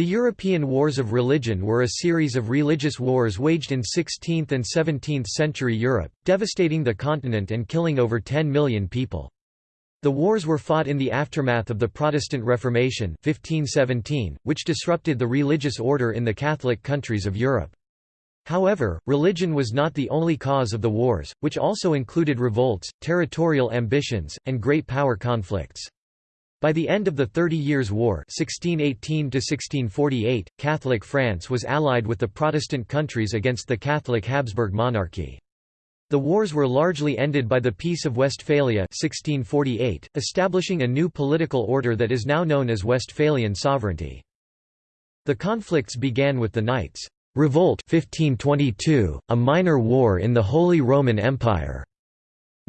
The European Wars of Religion were a series of religious wars waged in 16th and 17th century Europe, devastating the continent and killing over 10 million people. The wars were fought in the aftermath of the Protestant Reformation 1517, which disrupted the religious order in the Catholic countries of Europe. However, religion was not the only cause of the wars, which also included revolts, territorial ambitions, and great power conflicts. By the end of the Thirty Years' War 1618 Catholic France was allied with the Protestant countries against the Catholic Habsburg monarchy. The wars were largely ended by the Peace of Westphalia 1648, establishing a new political order that is now known as Westphalian sovereignty. The conflicts began with the Knights' Revolt 1522, a minor war in the Holy Roman Empire.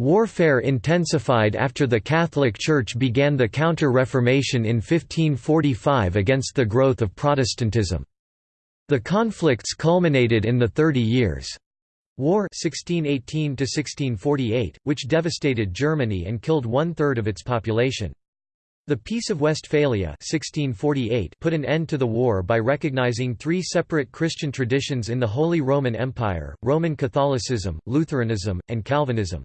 Warfare intensified after the Catholic Church began the Counter-Reformation in 1545 against the growth of Protestantism. The conflicts culminated in the Thirty Years' War 1618 which devastated Germany and killed one-third of its population. The Peace of Westphalia 1648 put an end to the war by recognizing three separate Christian traditions in the Holy Roman Empire, Roman Catholicism, Lutheranism, and Calvinism.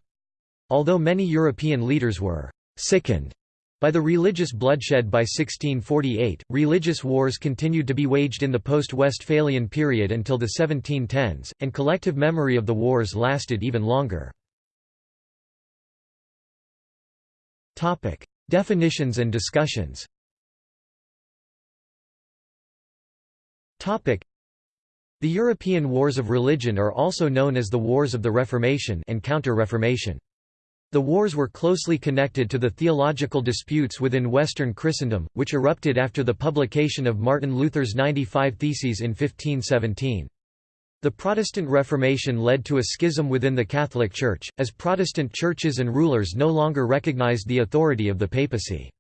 Although many European leaders were «sickened» by the religious bloodshed by 1648, religious wars continued to be waged in the post-Westphalian period until the 1710s, and collective memory of the wars lasted even longer. Definitions and discussions The European Wars of Religion are also known as the Wars of the Reformation and Counter-Reformation. The wars were closely connected to the theological disputes within Western Christendom, which erupted after the publication of Martin Luther's 95 Theses in 1517. The Protestant Reformation led to a schism within the Catholic Church, as Protestant churches and rulers no longer recognized the authority of the papacy.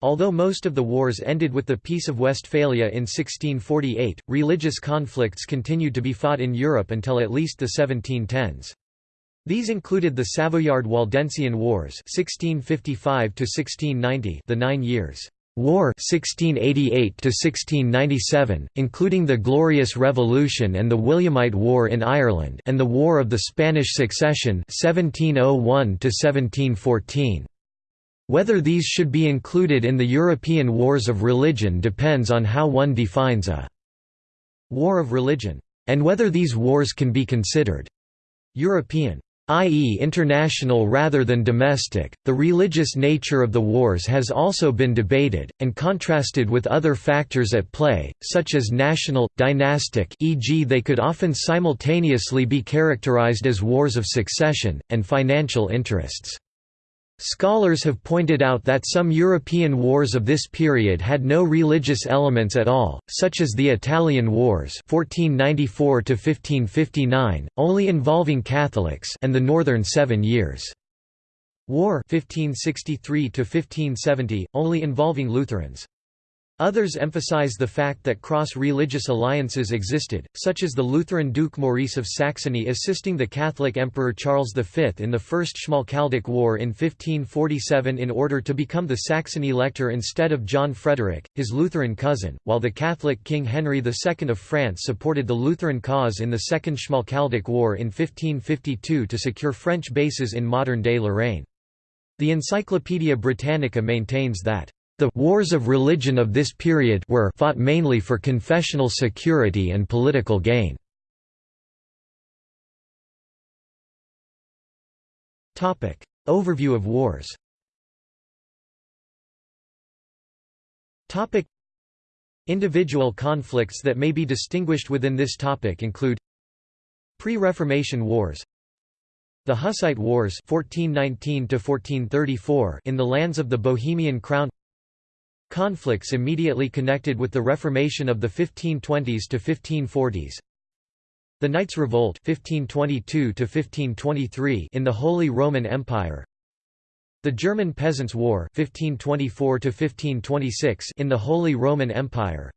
Although most of the wars ended with the Peace of Westphalia in 1648, religious conflicts continued to be fought in Europe until at least the 1710s. These included the Savoyard-Waldensian Wars 1655 the Nine Years' War (1688–1697), including the Glorious Revolution and the Williamite War in Ireland and the War of the Spanish Succession (1701–1714). Whether these should be included in the European wars of religion depends on how one defines a «war of religion», and whether these wars can be considered «European» i.e. international rather than domestic. The religious nature of the wars has also been debated, and contrasted with other factors at play, such as national, dynastic e.g. they could often simultaneously be characterized as wars of succession, and financial interests. Scholars have pointed out that some European wars of this period had no religious elements at all, such as the Italian Wars 1494 only involving Catholics and the Northern Seven Years' War 1563 only involving Lutherans. Others emphasize the fact that cross-religious alliances existed, such as the Lutheran Duke Maurice of Saxony assisting the Catholic Emperor Charles V in the First Schmalkaldic War in 1547 in order to become the Saxon elector instead of John Frederick, his Lutheran cousin, while the Catholic King Henry II of France supported the Lutheran cause in the Second Schmalkaldic War in 1552 to secure French bases in modern-day Lorraine. The Encyclopaedia Britannica maintains that the wars of religion of this period were fought mainly for confessional security and political gain. Overview of wars Individual conflicts that may be distinguished within this topic include Pre-Reformation Wars The Hussite Wars 1419 in the lands of the Bohemian Crown Conflicts immediately connected with the Reformation of the 1520s to 1540s. The Knights' Revolt 1522 1523 in the Holy Roman Empire. The German Peasants' War 1524 1526 in the Holy Roman Empire.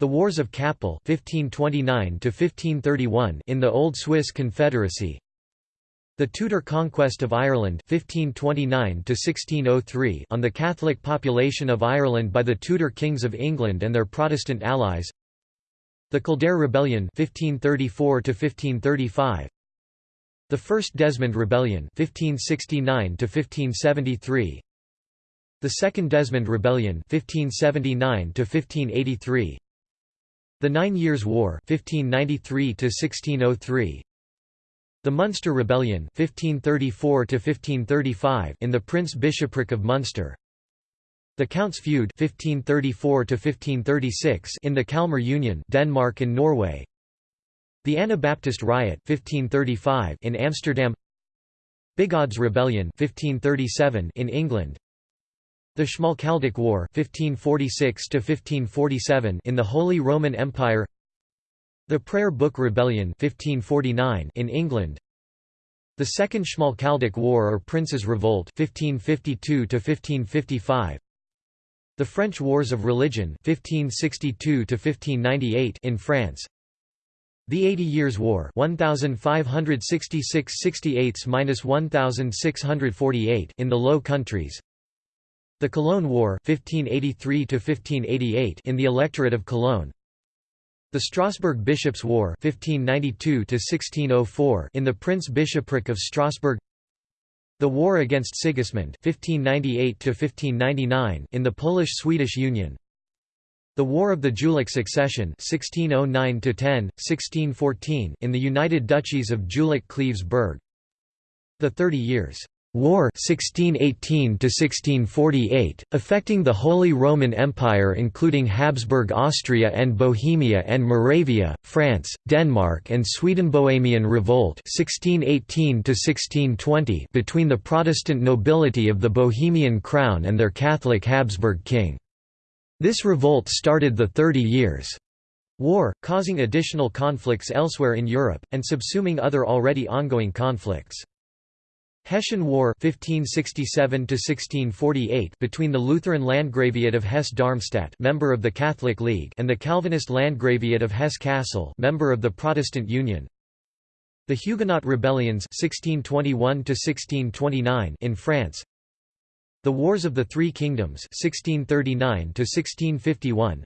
The Wars of Kappel 1529 1531 in the Old Swiss Confederacy. The Tudor conquest of Ireland 1529 on the Catholic population of Ireland by the Tudor kings of England and their Protestant allies. The Kildare Rebellion 1534 The First Desmond Rebellion 1569 1573 The Second Desmond Rebellion 1579 1583 The Nine Years' War 1593 -1603. The Munster Rebellion 1534 in the Prince-Bishopric of Munster. The Count's Feud 1534 in the Kalmar Union Denmark and Norway. The Anabaptist Riot 1535 in Amsterdam. Bigods Rebellion 1537 in England. The Schmalkaldic War 1546 in the Holy Roman Empire the Prayer Book Rebellion 1549 in England. The Second Schmalkaldic War or Prince's Revolt 1552 1555 The French Wars of Religion 1562 1598 in France. The Eighty Years' War 1566–68–1648 in the Low Countries. The Cologne War 1583–1588 in the Electorate of Cologne the Strasbourg Bishops' War 1592 in the Prince-Bishopric of Strasbourg. The War against Sigismund 1598 in the Polish-Swedish Union. The War of the Jülich Succession 1609–10, in the United Duchies of Jülich-Cleves-Berg The Thirty Years' War 1618 affecting the Holy Roman Empire including Habsburg Austria and Bohemia and Moravia, France, Denmark and Sweden Bohemian Revolt 1618 between the Protestant nobility of the Bohemian crown and their Catholic Habsburg king. This revolt started the Thirty Years' War, causing additional conflicts elsewhere in Europe, and subsuming other already ongoing conflicts. Hessian War 1567 between the Lutheran Landgraviate of Hesse-Darmstadt member of the Catholic League and the Calvinist Landgraviate of Hesse-Kassel member of the Protestant Union The Huguenot rebellions 1621 in France The Wars of the Three Kingdoms 1639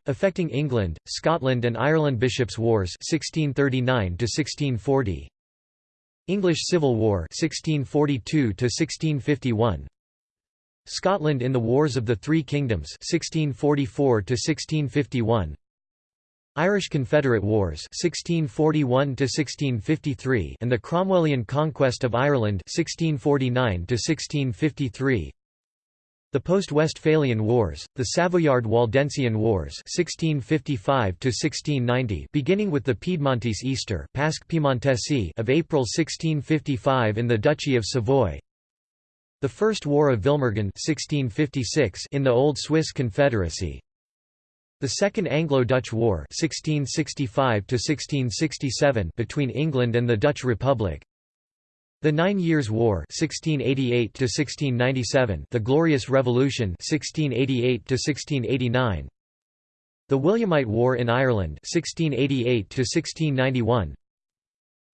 affecting England, Scotland and Ireland Bishops' Wars 1639 -1640. English Civil War 1642 1651 Scotland in the Wars of the Three Kingdoms 1644 1651 Irish Confederate Wars 1641 1653 and the Cromwellian conquest of Ireland 1649 1653 the post-Westphalian Wars, the Savoyard-Waldensian Wars 1655 beginning with the Piedmontese Easter of April 1655 in the Duchy of Savoy. The First War of Vilmergen 1656 in the Old Swiss Confederacy. The Second Anglo-Dutch War 1665 between England and the Dutch Republic the Nine Years' War (1688–1697), The Glorious Revolution (1688–1689), The Williamite War in Ireland 1688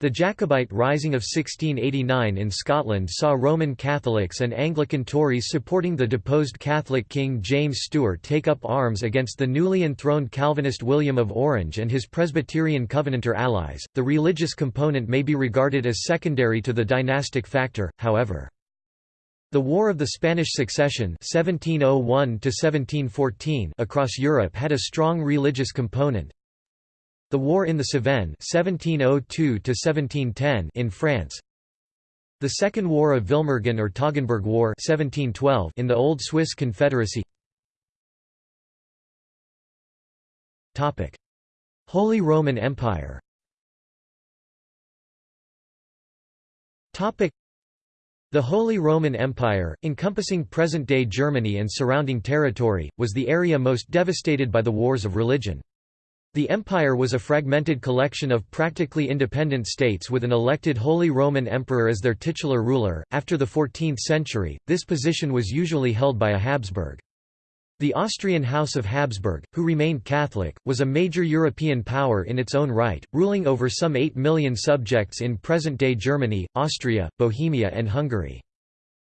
the Jacobite Rising of 1689 in Scotland saw Roman Catholics and Anglican Tories supporting the deposed Catholic King James Stuart take up arms against the newly enthroned Calvinist William of Orange and his Presbyterian Covenanter allies. The religious component may be regarded as secondary to the dynastic factor, however. The War of the Spanish Succession 1701 across Europe had a strong religious component, the War in the Cevennes 1702 in France. The Second War of Vilmergen or Toggenburg War 1712 in the Old Swiss Confederacy. Holy Roman Empire. The Holy Roman Empire, encompassing present-day Germany and surrounding territory, was the area most devastated by the wars of religion. The empire was a fragmented collection of practically independent states with an elected Holy Roman Emperor as their titular ruler. After the 14th century, this position was usually held by a Habsburg. The Austrian House of Habsburg, who remained Catholic, was a major European power in its own right, ruling over some 8 million subjects in present-day Germany, Austria, Bohemia and Hungary.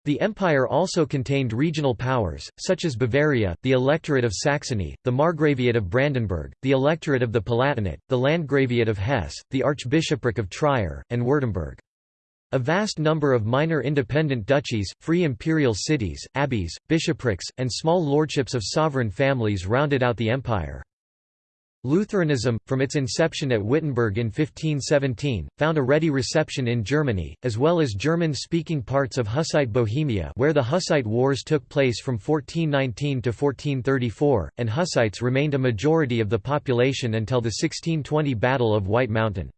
The empire also contained regional powers, such as Bavaria, the Electorate of Saxony, the Margraviate of Brandenburg, the Electorate of the Palatinate, the Landgraviate of Hesse, the Archbishopric of Trier, and Württemberg. A vast number of minor independent duchies, free imperial cities, abbeys, bishoprics, and small lordships of sovereign families rounded out the empire. Lutheranism, from its inception at Wittenberg in 1517, found a ready reception in Germany, as well as German-speaking parts of Hussite Bohemia where the Hussite Wars took place from 1419 to 1434, and Hussites remained a majority of the population until the 1620 Battle of White Mountain.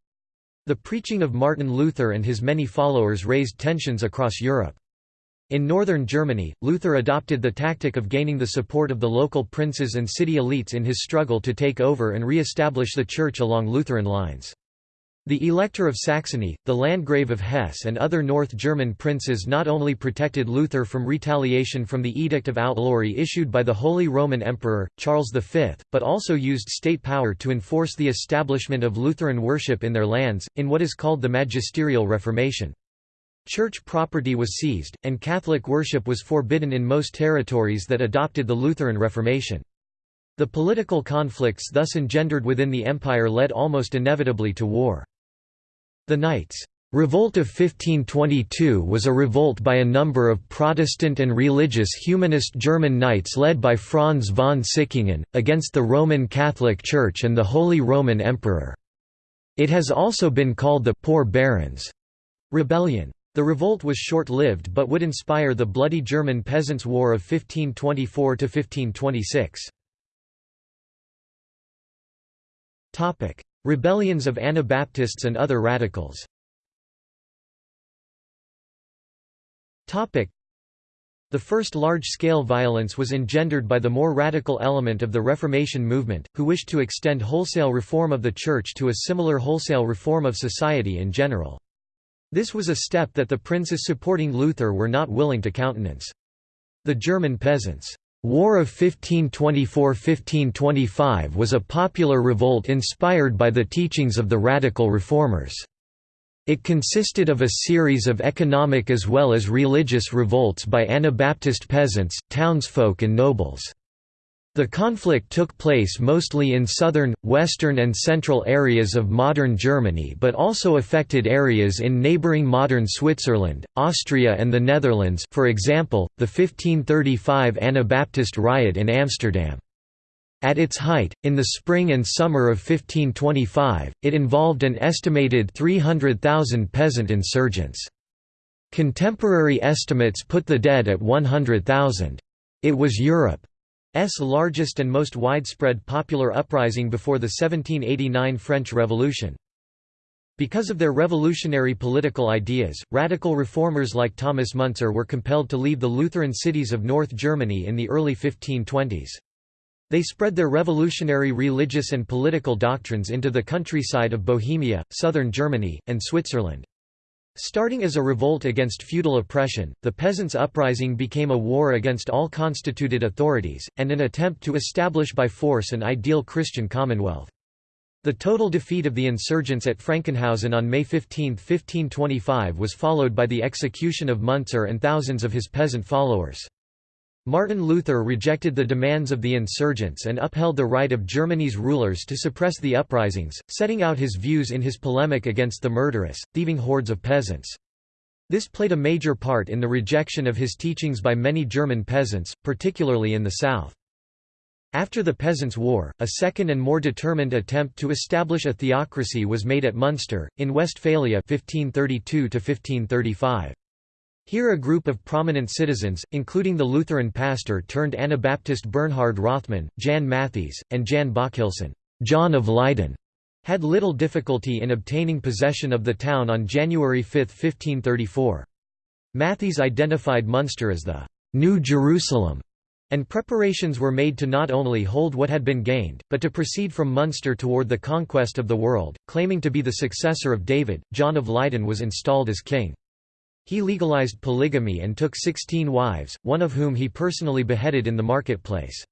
The preaching of Martin Luther and his many followers raised tensions across Europe. In northern Germany, Luther adopted the tactic of gaining the support of the local princes and city elites in his struggle to take over and re-establish the Church along Lutheran lines. The Elector of Saxony, the Landgrave of Hesse and other North German princes not only protected Luther from retaliation from the Edict of Outlawry issued by the Holy Roman Emperor, Charles V, but also used state power to enforce the establishment of Lutheran worship in their lands, in what is called the Magisterial Reformation. Church property was seized, and Catholic worship was forbidden in most territories that adopted the Lutheran Reformation. The political conflicts thus engendered within the empire led almost inevitably to war. The Knights' Revolt of 1522 was a revolt by a number of Protestant and religious humanist German knights led by Franz von Sickingen, against the Roman Catholic Church and the Holy Roman Emperor. It has also been called the «Poor Barons» rebellion. The revolt was short-lived but would inspire the bloody German Peasants' War of 1524–1526. Rebellions of Anabaptists and other radicals the first large-scale violence was engendered by the more radical element of the Reformation movement, who wished to extend wholesale reform of the Church to a similar wholesale reform of society in general. This was a step that the princes supporting Luther were not willing to countenance. The German peasants' War of 1524–1525 was a popular revolt inspired by the teachings of the Radical Reformers. It consisted of a series of economic as well as religious revolts by Anabaptist peasants, townsfolk and nobles. The conflict took place mostly in southern, western and central areas of modern Germany but also affected areas in neighbouring modern Switzerland, Austria and the Netherlands for example, the 1535 Anabaptist riot in Amsterdam. At its height, in the spring and summer of 1525, it involved an estimated 300,000 peasant insurgents. Contemporary estimates put the dead at 100,000. It was Europe largest and most widespread popular uprising before the 1789 French Revolution. Because of their revolutionary political ideas, radical reformers like Thomas Müntzer were compelled to leave the Lutheran cities of North Germany in the early 1520s. They spread their revolutionary religious and political doctrines into the countryside of Bohemia, southern Germany, and Switzerland. Starting as a revolt against feudal oppression, the peasants' uprising became a war against all constituted authorities, and an attempt to establish by force an ideal Christian commonwealth. The total defeat of the insurgents at Frankenhausen on May 15, 1525 was followed by the execution of Müntzer and thousands of his peasant followers. Martin Luther rejected the demands of the insurgents and upheld the right of Germany's rulers to suppress the uprisings, setting out his views in his polemic against the murderous, thieving hordes of peasants. This played a major part in the rejection of his teachings by many German peasants, particularly in the south. After the Peasants' War, a second and more determined attempt to establish a theocracy was made at Munster, in Westphalia 1532 1535. Here a group of prominent citizens, including the Lutheran pastor turned Anabaptist Bernhard Rothmann, Jan Matthys, and Jan Bockelson John of Leyden", had little difficulty in obtaining possession of the town on January 5, 1534. Matthys identified Munster as the «New Jerusalem», and preparations were made to not only hold what had been gained, but to proceed from Munster toward the conquest of the world. Claiming to be the successor of David, John of Leyden was installed as king. He legalized polygamy and took sixteen wives, one of whom he personally beheaded in the marketplace.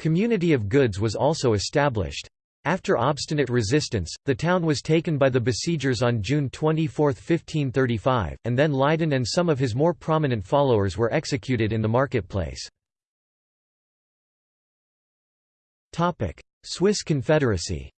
Community of goods was also established. After obstinate resistance, the town was taken by the besiegers on June 24, 1535, and then Leiden and some of his more prominent followers were executed in the marketplace. Swiss Confederacy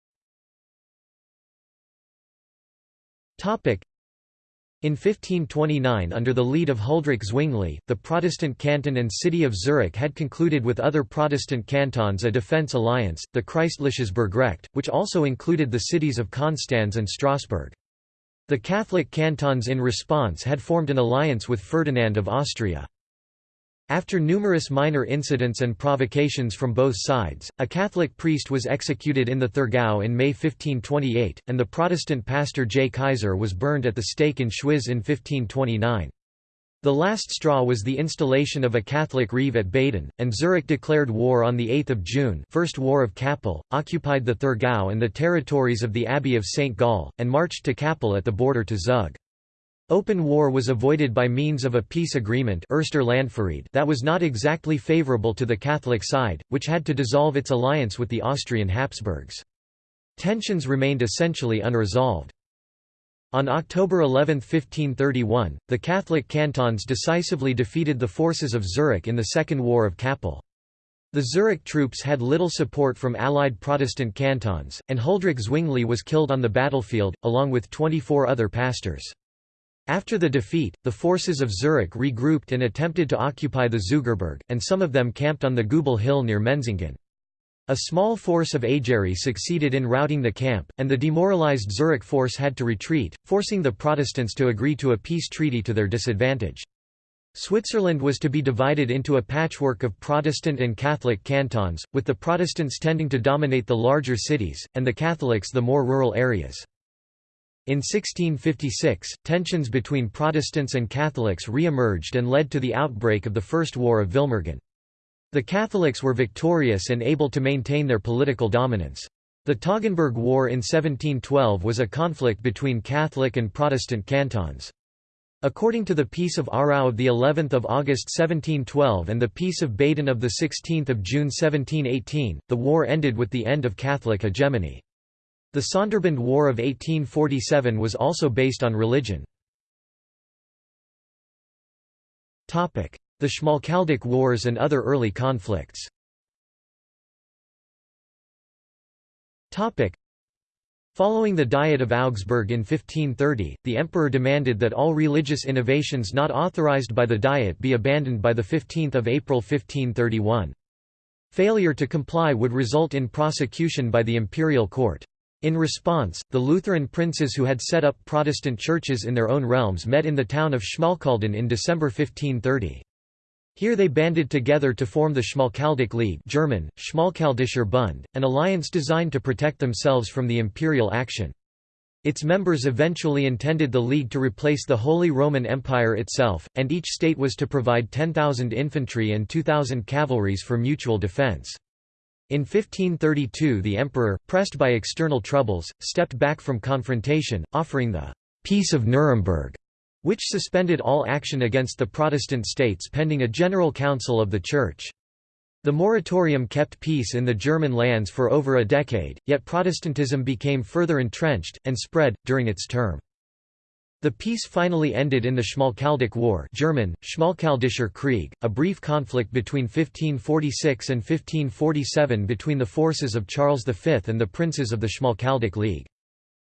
in 1529 under the lead of Huldrych Zwingli, the Protestant canton and city of Zurich had concluded with other Protestant cantons a defence alliance, the Christliches Burgrecht, which also included the cities of Konstanz and Strasbourg. The Catholic cantons in response had formed an alliance with Ferdinand of Austria. After numerous minor incidents and provocations from both sides, a Catholic priest was executed in the Thurgau in May 1528, and the Protestant pastor J. Kaiser was burned at the stake in Schwyz in 1529. The last straw was the installation of a Catholic reeve at Baden, and Zurich declared war on 8 June First War of Kappel, occupied the Thurgau and the territories of the Abbey of St. Gall, and marched to Kappel at the border to Zug. Open war was avoided by means of a peace agreement that was not exactly favourable to the Catholic side, which had to dissolve its alliance with the Austrian Habsburgs. Tensions remained essentially unresolved. On October 11, 1531, the Catholic cantons decisively defeated the forces of Zurich in the Second War of Kappel. The Zurich troops had little support from allied Protestant cantons, and Huldrych Zwingli was killed on the battlefield, along with 24 other pastors. After the defeat, the forces of Zurich regrouped and attempted to occupy the Zugerberg, and some of them camped on the Gubel Hill near Menzingen. A small force of Ageri succeeded in routing the camp, and the demoralized Zurich force had to retreat, forcing the Protestants to agree to a peace treaty to their disadvantage. Switzerland was to be divided into a patchwork of Protestant and Catholic cantons, with the Protestants tending to dominate the larger cities, and the Catholics the more rural areas. In 1656, tensions between Protestants and Catholics re-emerged and led to the outbreak of the First War of Vilmergen. The Catholics were victorious and able to maintain their political dominance. The Toggenburg War in 1712 was a conflict between Catholic and Protestant cantons. According to the Peace of Aarau of the 11th of August 1712 and the Peace of Baden of the 16th of June 1718, the war ended with the end of Catholic hegemony. The Sonderbund War of 1847 was also based on religion. The Schmalkaldic Wars and other early conflicts Following the Diet of Augsburg in 1530, the emperor demanded that all religious innovations not authorized by the Diet be abandoned by 15 April 1531. Failure to comply would result in prosecution by the imperial court. In response, the Lutheran princes who had set up Protestant churches in their own realms met in the town of Schmalkalden in December 1530. Here they banded together to form the Schmalkaldic League German, Schmalkaldischer Bund, an alliance designed to protect themselves from the imperial action. Its members eventually intended the League to replace the Holy Roman Empire itself, and each state was to provide 10,000 infantry and 2,000 cavalries for mutual defense. In 1532 the emperor, pressed by external troubles, stepped back from confrontation, offering the «Peace of Nuremberg», which suspended all action against the Protestant states pending a general council of the Church. The moratorium kept peace in the German lands for over a decade, yet Protestantism became further entrenched, and spread, during its term. The peace finally ended in the Schmalkaldic War German, Schmalkaldischer Krieg, a brief conflict between 1546 and 1547 between the forces of Charles V and the princes of the Schmalkaldic League.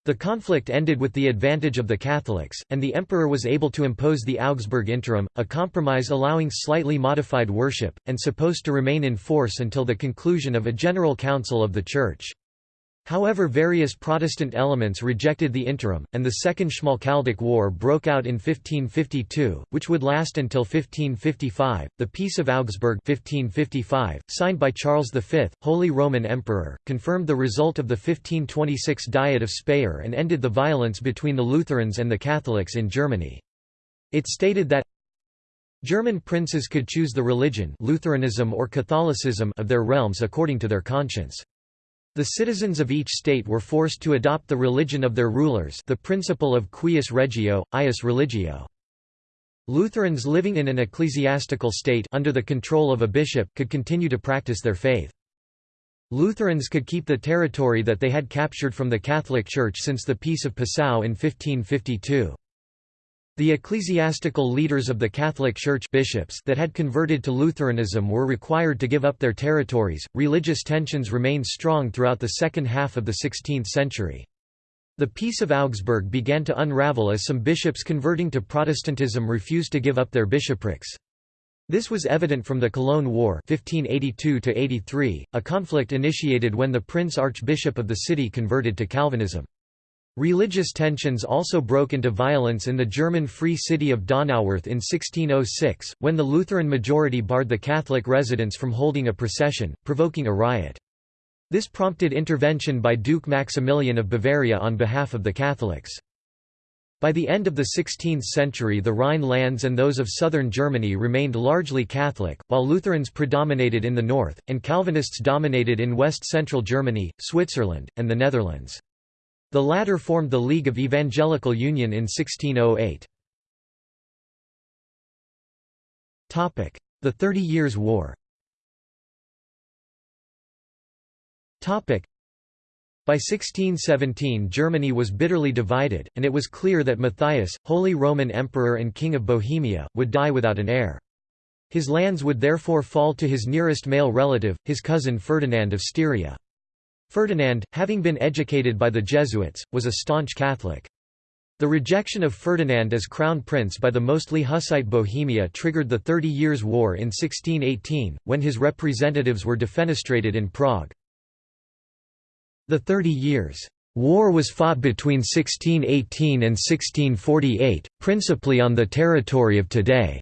The conflict ended with the advantage of the Catholics, and the emperor was able to impose the Augsburg Interim, a compromise allowing slightly modified worship, and supposed to remain in force until the conclusion of a general council of the Church. However various Protestant elements rejected the interim, and the Second Schmalkaldic War broke out in 1552, which would last until 1555. The Peace of Augsburg 1555, signed by Charles V, Holy Roman Emperor, confirmed the result of the 1526 Diet of Speyer and ended the violence between the Lutherans and the Catholics in Germany. It stated that German princes could choose the religion Lutheranism or Catholicism of their realms according to their conscience. The citizens of each state were forced to adopt the religion of their rulers the principle of cuius regio, eius religio. Lutherans living in an ecclesiastical state under the control of a bishop could continue to practice their faith. Lutherans could keep the territory that they had captured from the Catholic Church since the Peace of Passau in 1552. The ecclesiastical leaders of the Catholic Church bishops that had converted to Lutheranism were required to give up their territories. Religious tensions remained strong throughout the second half of the 16th century. The Peace of Augsburg began to unravel as some bishops converting to Protestantism refused to give up their bishoprics. This was evident from the Cologne War 1582 a conflict initiated when the Prince Archbishop of the city converted to Calvinism. Religious tensions also broke into violence in the German Free City of Donauwörth in 1606, when the Lutheran majority barred the Catholic residents from holding a procession, provoking a riot. This prompted intervention by Duke Maximilian of Bavaria on behalf of the Catholics. By the end of the 16th century the Rhine lands and those of southern Germany remained largely Catholic, while Lutherans predominated in the north, and Calvinists dominated in west-central Germany, Switzerland, and the Netherlands. The latter formed the League of Evangelical Union in 1608. The Thirty Years' War by 1617 Germany was bitterly divided, and it was clear that Matthias, Holy Roman Emperor and King of Bohemia, would die without an heir. His lands would therefore fall to his nearest male relative, his cousin Ferdinand of Styria. Ferdinand, having been educated by the Jesuits, was a staunch Catholic. The rejection of Ferdinand as crown prince by the mostly Hussite Bohemia triggered the Thirty Years' War in 1618, when his representatives were defenestrated in Prague. The Thirty Years' War was fought between 1618 and 1648, principally on the territory of today's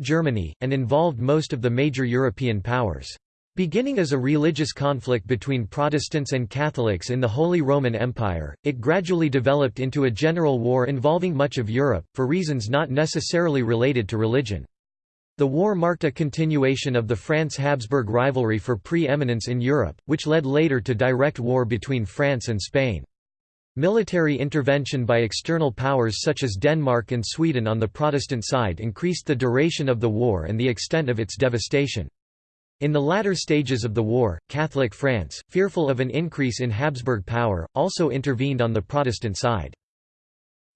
Germany, and involved most of the major European powers. Beginning as a religious conflict between Protestants and Catholics in the Holy Roman Empire, it gradually developed into a general war involving much of Europe, for reasons not necessarily related to religion. The war marked a continuation of the France-Habsburg rivalry for pre-eminence in Europe, which led later to direct war between France and Spain. Military intervention by external powers such as Denmark and Sweden on the Protestant side increased the duration of the war and the extent of its devastation. In the latter stages of the war, Catholic France, fearful of an increase in Habsburg power, also intervened on the Protestant side.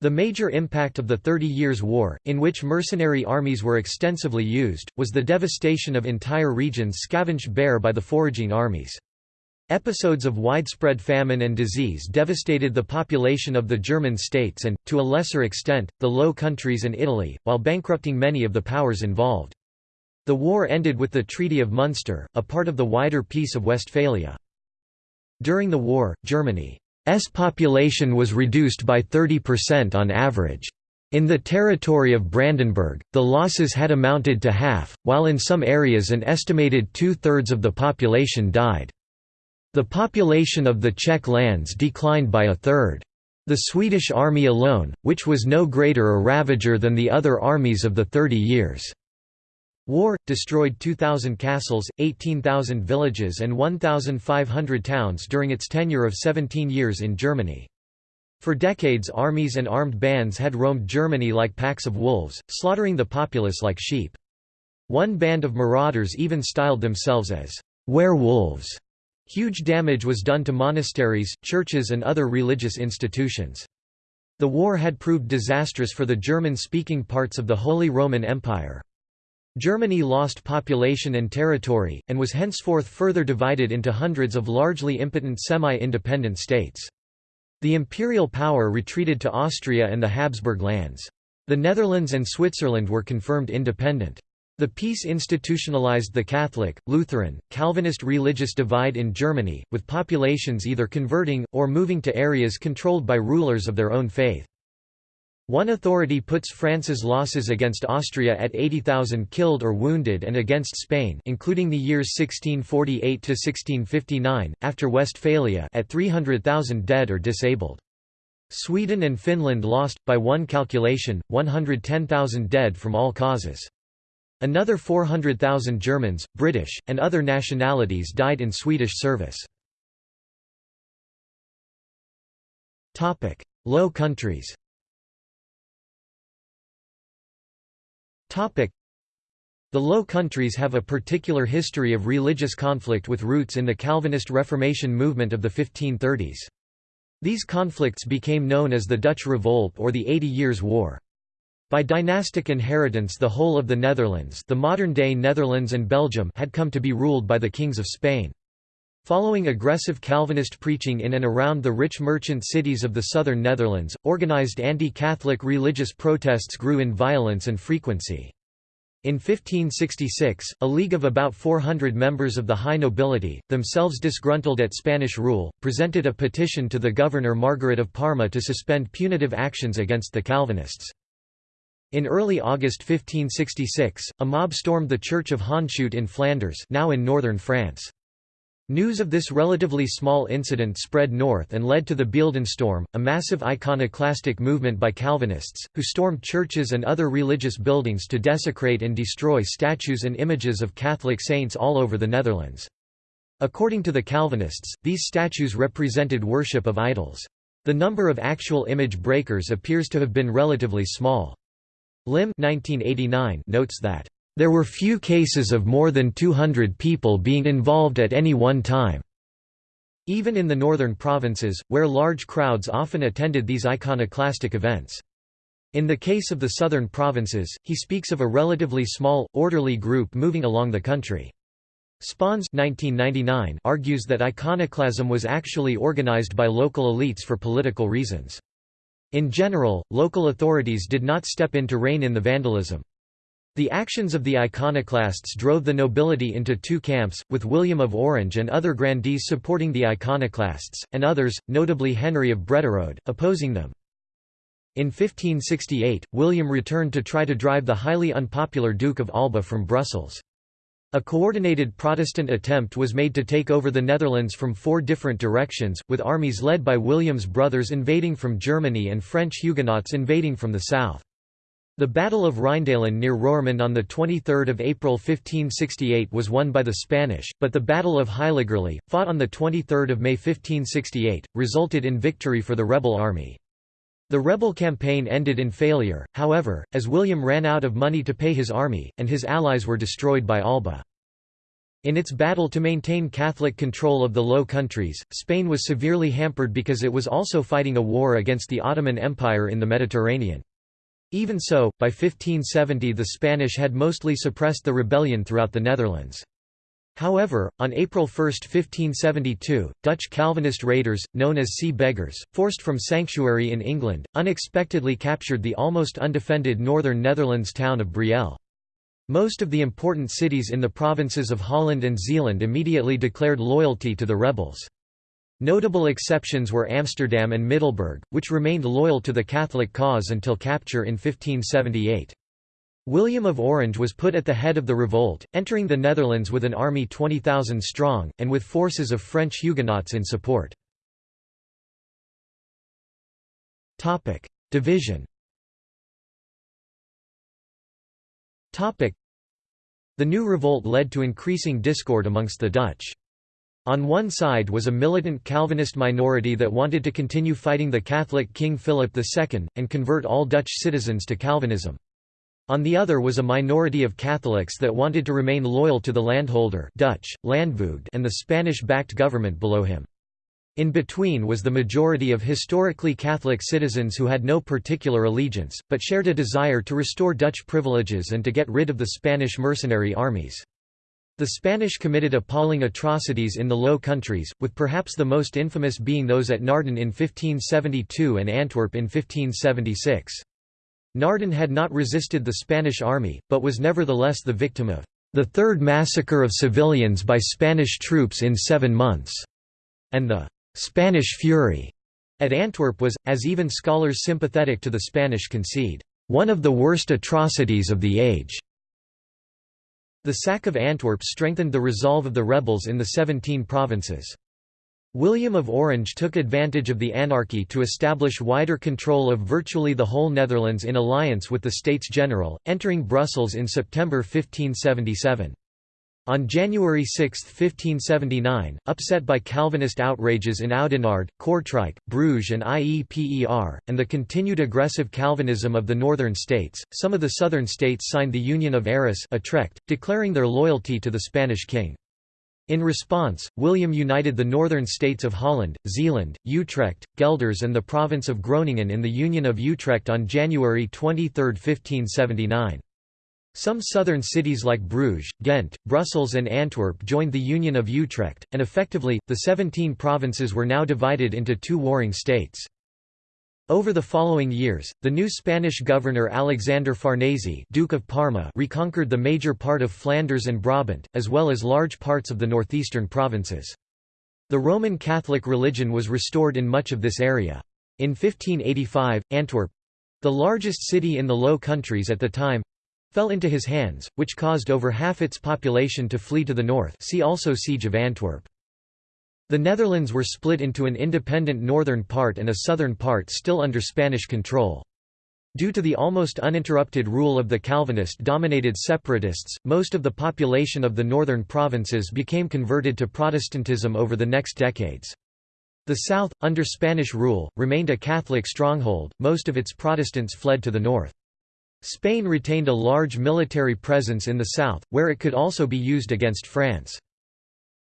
The major impact of the Thirty Years' War, in which mercenary armies were extensively used, was the devastation of entire regions scavenged bare by the foraging armies. Episodes of widespread famine and disease devastated the population of the German states and, to a lesser extent, the Low Countries and Italy, while bankrupting many of the powers involved. The war ended with the Treaty of Munster, a part of the wider Peace of Westphalia. During the war, Germany's population was reduced by 30% on average. In the territory of Brandenburg, the losses had amounted to half, while in some areas an estimated two-thirds of the population died. The population of the Czech lands declined by a third. The Swedish army alone, which was no greater a ravager than the other armies of the Thirty Years' War, destroyed 2,000 castles, 18,000 villages and 1,500 towns during its tenure of 17 years in Germany. For decades armies and armed bands had roamed Germany like packs of wolves, slaughtering the populace like sheep. One band of marauders even styled themselves as werewolves. Huge damage was done to monasteries, churches and other religious institutions. The war had proved disastrous for the German-speaking parts of the Holy Roman Empire. Germany lost population and territory, and was henceforth further divided into hundreds of largely impotent semi-independent states. The imperial power retreated to Austria and the Habsburg lands. The Netherlands and Switzerland were confirmed independent. The peace institutionalized the Catholic, Lutheran, Calvinist religious divide in Germany, with populations either converting, or moving to areas controlled by rulers of their own faith. One authority puts France's losses against Austria at 80,000 killed or wounded and against Spain including the years 1648–1659, after Westphalia at 300,000 dead or disabled. Sweden and Finland lost, by one calculation, 110,000 dead from all causes. Another 400,000 Germans, British, and other nationalities died in Swedish service. Low Countries The Low Countries have a particular history of religious conflict with roots in the Calvinist Reformation movement of the 1530s. These conflicts became known as the Dutch Revolt or the Eighty Years' War. By dynastic inheritance the whole of the Netherlands the modern-day Netherlands and Belgium had come to be ruled by the kings of Spain. Following aggressive Calvinist preaching in and around the rich merchant cities of the southern Netherlands, organized anti-Catholic religious protests grew in violence and frequency. In 1566, a league of about 400 members of the high nobility, themselves disgruntled at Spanish rule, presented a petition to the governor Margaret of Parma to suspend punitive actions against the Calvinists. In early August 1566, a mob stormed the church of Hondschoote in Flanders now in northern France. News of this relatively small incident spread north and led to the Beeldenstorm, a massive iconoclastic movement by Calvinists, who stormed churches and other religious buildings to desecrate and destroy statues and images of Catholic saints all over the Netherlands. According to the Calvinists, these statues represented worship of idols. The number of actual image breakers appears to have been relatively small. Lim 1989 notes that there were few cases of more than 200 people being involved at any one time. Even in the northern provinces, where large crowds often attended these iconoclastic events. In the case of the southern provinces, he speaks of a relatively small, orderly group moving along the country. Spaans 1999 argues that iconoclasm was actually organized by local elites for political reasons. In general, local authorities did not step in to rein in the vandalism. The actions of the iconoclasts drove the nobility into two camps, with William of Orange and other grandees supporting the iconoclasts, and others, notably Henry of Brederode, opposing them. In 1568, William returned to try to drive the highly unpopular Duke of Alba from Brussels. A coordinated Protestant attempt was made to take over the Netherlands from four different directions, with armies led by William's brothers invading from Germany and French Huguenots invading from the south. The Battle of Rheindalen near Roermond on 23 April 1568 was won by the Spanish, but the Battle of Heiligerlee, fought on 23 May 1568, resulted in victory for the rebel army. The rebel campaign ended in failure, however, as William ran out of money to pay his army, and his allies were destroyed by Alba. In its battle to maintain Catholic control of the Low Countries, Spain was severely hampered because it was also fighting a war against the Ottoman Empire in the Mediterranean. Even so, by 1570 the Spanish had mostly suppressed the rebellion throughout the Netherlands. However, on April 1, 1572, Dutch Calvinist raiders, known as sea beggars, forced from sanctuary in England, unexpectedly captured the almost undefended northern Netherlands town of Brielle. Most of the important cities in the provinces of Holland and Zeeland immediately declared loyalty to the rebels. Notable exceptions were Amsterdam and Middelburg, which remained loyal to the Catholic cause until capture in 1578. William of Orange was put at the head of the revolt, entering the Netherlands with an army 20,000 strong, and with forces of French Huguenots in support. Division The new revolt led to increasing discord amongst the Dutch. On one side was a militant Calvinist minority that wanted to continue fighting the Catholic King Philip II, and convert all Dutch citizens to Calvinism. On the other was a minority of Catholics that wanted to remain loyal to the landholder Dutch, Landvoogd and the Spanish-backed government below him. In between was the majority of historically Catholic citizens who had no particular allegiance, but shared a desire to restore Dutch privileges and to get rid of the Spanish mercenary armies. The Spanish committed appalling atrocities in the Low Countries, with perhaps the most infamous being those at Naarden in 1572 and Antwerp in 1576. Naarden had not resisted the Spanish army, but was nevertheless the victim of the third massacre of civilians by Spanish troops in seven months, and the Spanish Fury at Antwerp was, as even scholars sympathetic to the Spanish concede, one of the worst atrocities of the age. The sack of Antwerp strengthened the resolve of the rebels in the Seventeen Provinces. William of Orange took advantage of the anarchy to establish wider control of virtually the whole Netherlands in alliance with the States General, entering Brussels in September 1577. On January 6, 1579, upset by Calvinist outrages in Oudenaarde, Kortrijk, Bruges and Ieper, and the continued aggressive Calvinism of the northern states, some of the southern states signed the Union of Arras Utrecht, declaring their loyalty to the Spanish king. In response, William united the northern states of Holland, Zeeland, Utrecht, Gelders and the province of Groningen in the Union of Utrecht on January 23, 1579. Some southern cities like Bruges, Ghent, Brussels and Antwerp joined the Union of Utrecht, and effectively, the seventeen provinces were now divided into two warring states. Over the following years, the new Spanish governor Alexander Farnese Duke of Parma reconquered the major part of Flanders and Brabant, as well as large parts of the northeastern provinces. The Roman Catholic religion was restored in much of this area. In 1585, Antwerp—the largest city in the Low Countries at the time, fell into his hands, which caused over half its population to flee to the north see also Siege of Antwerp. The Netherlands were split into an independent northern part and a southern part still under Spanish control. Due to the almost uninterrupted rule of the Calvinist-dominated separatists, most of the population of the northern provinces became converted to Protestantism over the next decades. The south, under Spanish rule, remained a Catholic stronghold, most of its Protestants fled to the north. Spain retained a large military presence in the south, where it could also be used against France.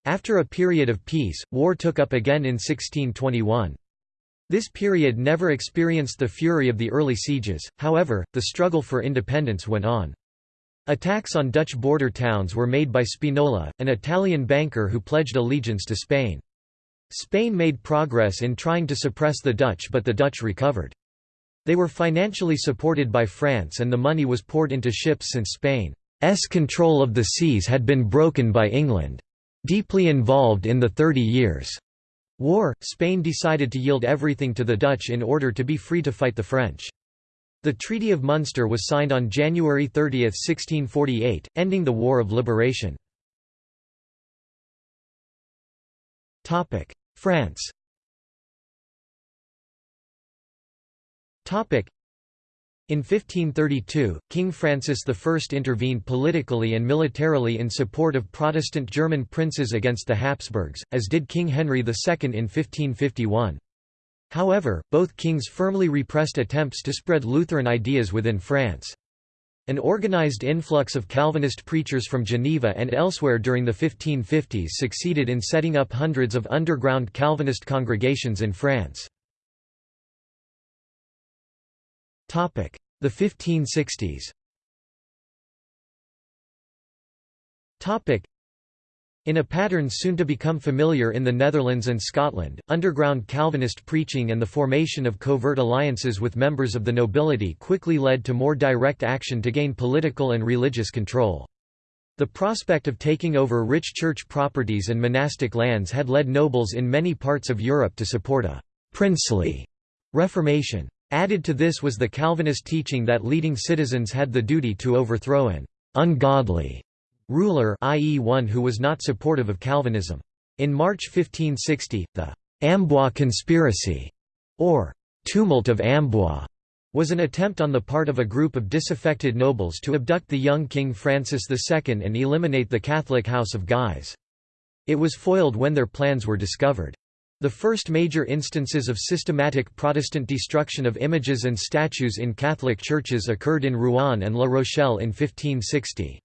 After a period of peace, war took up again in 1621. This period never experienced the fury of the early sieges, however, the struggle for independence went on. Attacks on Dutch border towns were made by Spinola, an Italian banker who pledged allegiance to Spain. Spain made progress in trying to suppress the Dutch but the Dutch recovered. They were financially supported by France and the money was poured into ships since Spain's control of the seas had been broken by England. Deeply involved in the Thirty Years' War, Spain decided to yield everything to the Dutch in order to be free to fight the French. The Treaty of Munster was signed on January 30, 1648, ending the War of Liberation. France in 1532, King Francis I intervened politically and militarily in support of Protestant German princes against the Habsburgs, as did King Henry II in 1551. However, both kings firmly repressed attempts to spread Lutheran ideas within France. An organized influx of Calvinist preachers from Geneva and elsewhere during the 1550s succeeded in setting up hundreds of underground Calvinist congregations in France. The 1560s in a pattern soon to become familiar in the Netherlands and Scotland, underground Calvinist preaching and the formation of covert alliances with members of the nobility quickly led to more direct action to gain political and religious control. The prospect of taking over rich church properties and monastic lands had led nobles in many parts of Europe to support a «princely» reformation. Added to this was the Calvinist teaching that leading citizens had the duty to overthrow an «ungodly» ruler i.e. one who was not supportive of Calvinism. In March 1560, the «Amboise conspiracy» or «tumult of Amboise» was an attempt on the part of a group of disaffected nobles to abduct the young King Francis II and eliminate the Catholic House of Guise. It was foiled when their plans were discovered. The first major instances of systematic Protestant destruction of images and statues in Catholic churches occurred in Rouen and La Rochelle in 1560.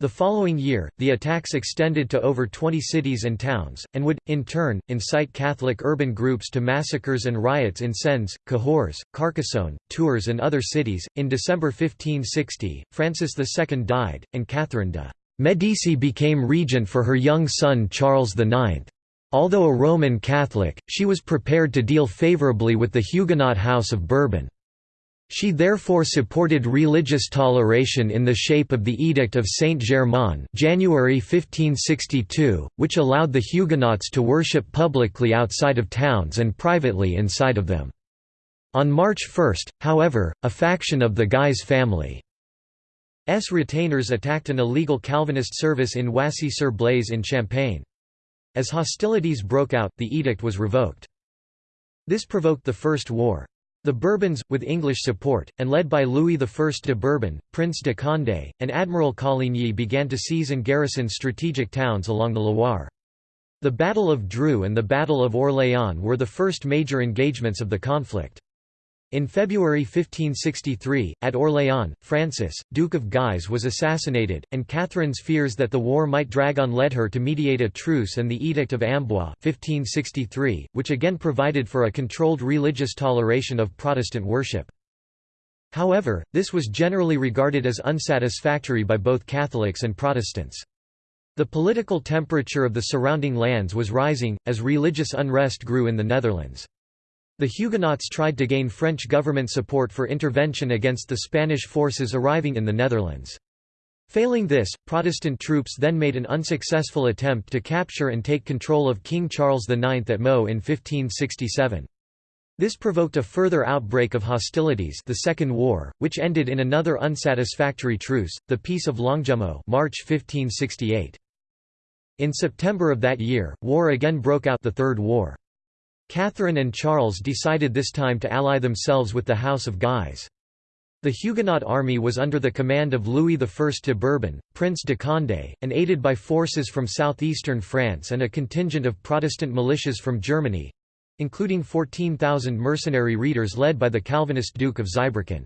The following year, the attacks extended to over 20 cities and towns, and would, in turn, incite Catholic urban groups to massacres and riots in Sens, Cahors, Carcassonne, Tours, and other cities. In December 1560, Francis II died, and Catherine de' Medici became regent for her young son Charles IX. Although a Roman Catholic, she was prepared to deal favorably with the Huguenot House of Bourbon. She therefore supported religious toleration in the shape of the Edict of Saint-Germain January 1562, which allowed the Huguenots to worship publicly outside of towns and privately inside of them. On March 1, however, a faction of the Guise family S retainers attacked an illegal Calvinist service in Wassy-sur-Blaise in Champagne. As hostilities broke out, the edict was revoked. This provoked the First War. The Bourbons, with English support, and led by Louis I de Bourbon, Prince de Condé, and Admiral Coligny began to seize and garrison strategic towns along the Loire. The Battle of Dreux and the Battle of Orléans were the first major engagements of the conflict. In February 1563, at Orléans, Francis, Duke of Guise was assassinated, and Catherine's fears that the war might drag on led her to mediate a truce and the Edict of Amboise 1563, which again provided for a controlled religious toleration of Protestant worship. However, this was generally regarded as unsatisfactory by both Catholics and Protestants. The political temperature of the surrounding lands was rising, as religious unrest grew in the Netherlands. The Huguenots tried to gain French government support for intervention against the Spanish forces arriving in the Netherlands. Failing this, Protestant troops then made an unsuccessful attempt to capture and take control of King Charles IX at Meaux in 1567. This provoked a further outbreak of hostilities the Second War, which ended in another unsatisfactory truce, the Peace of Longjumeau March 1568. In September of that year, war again broke out the Third War. Catherine and Charles decided this time to ally themselves with the House of Guise. The Huguenot army was under the command of Louis I de Bourbon, Prince de Condé, and aided by forces from southeastern France and a contingent of Protestant militias from Germany—including 14,000 mercenary reiters led by the Calvinist Duke of Zweibrücken.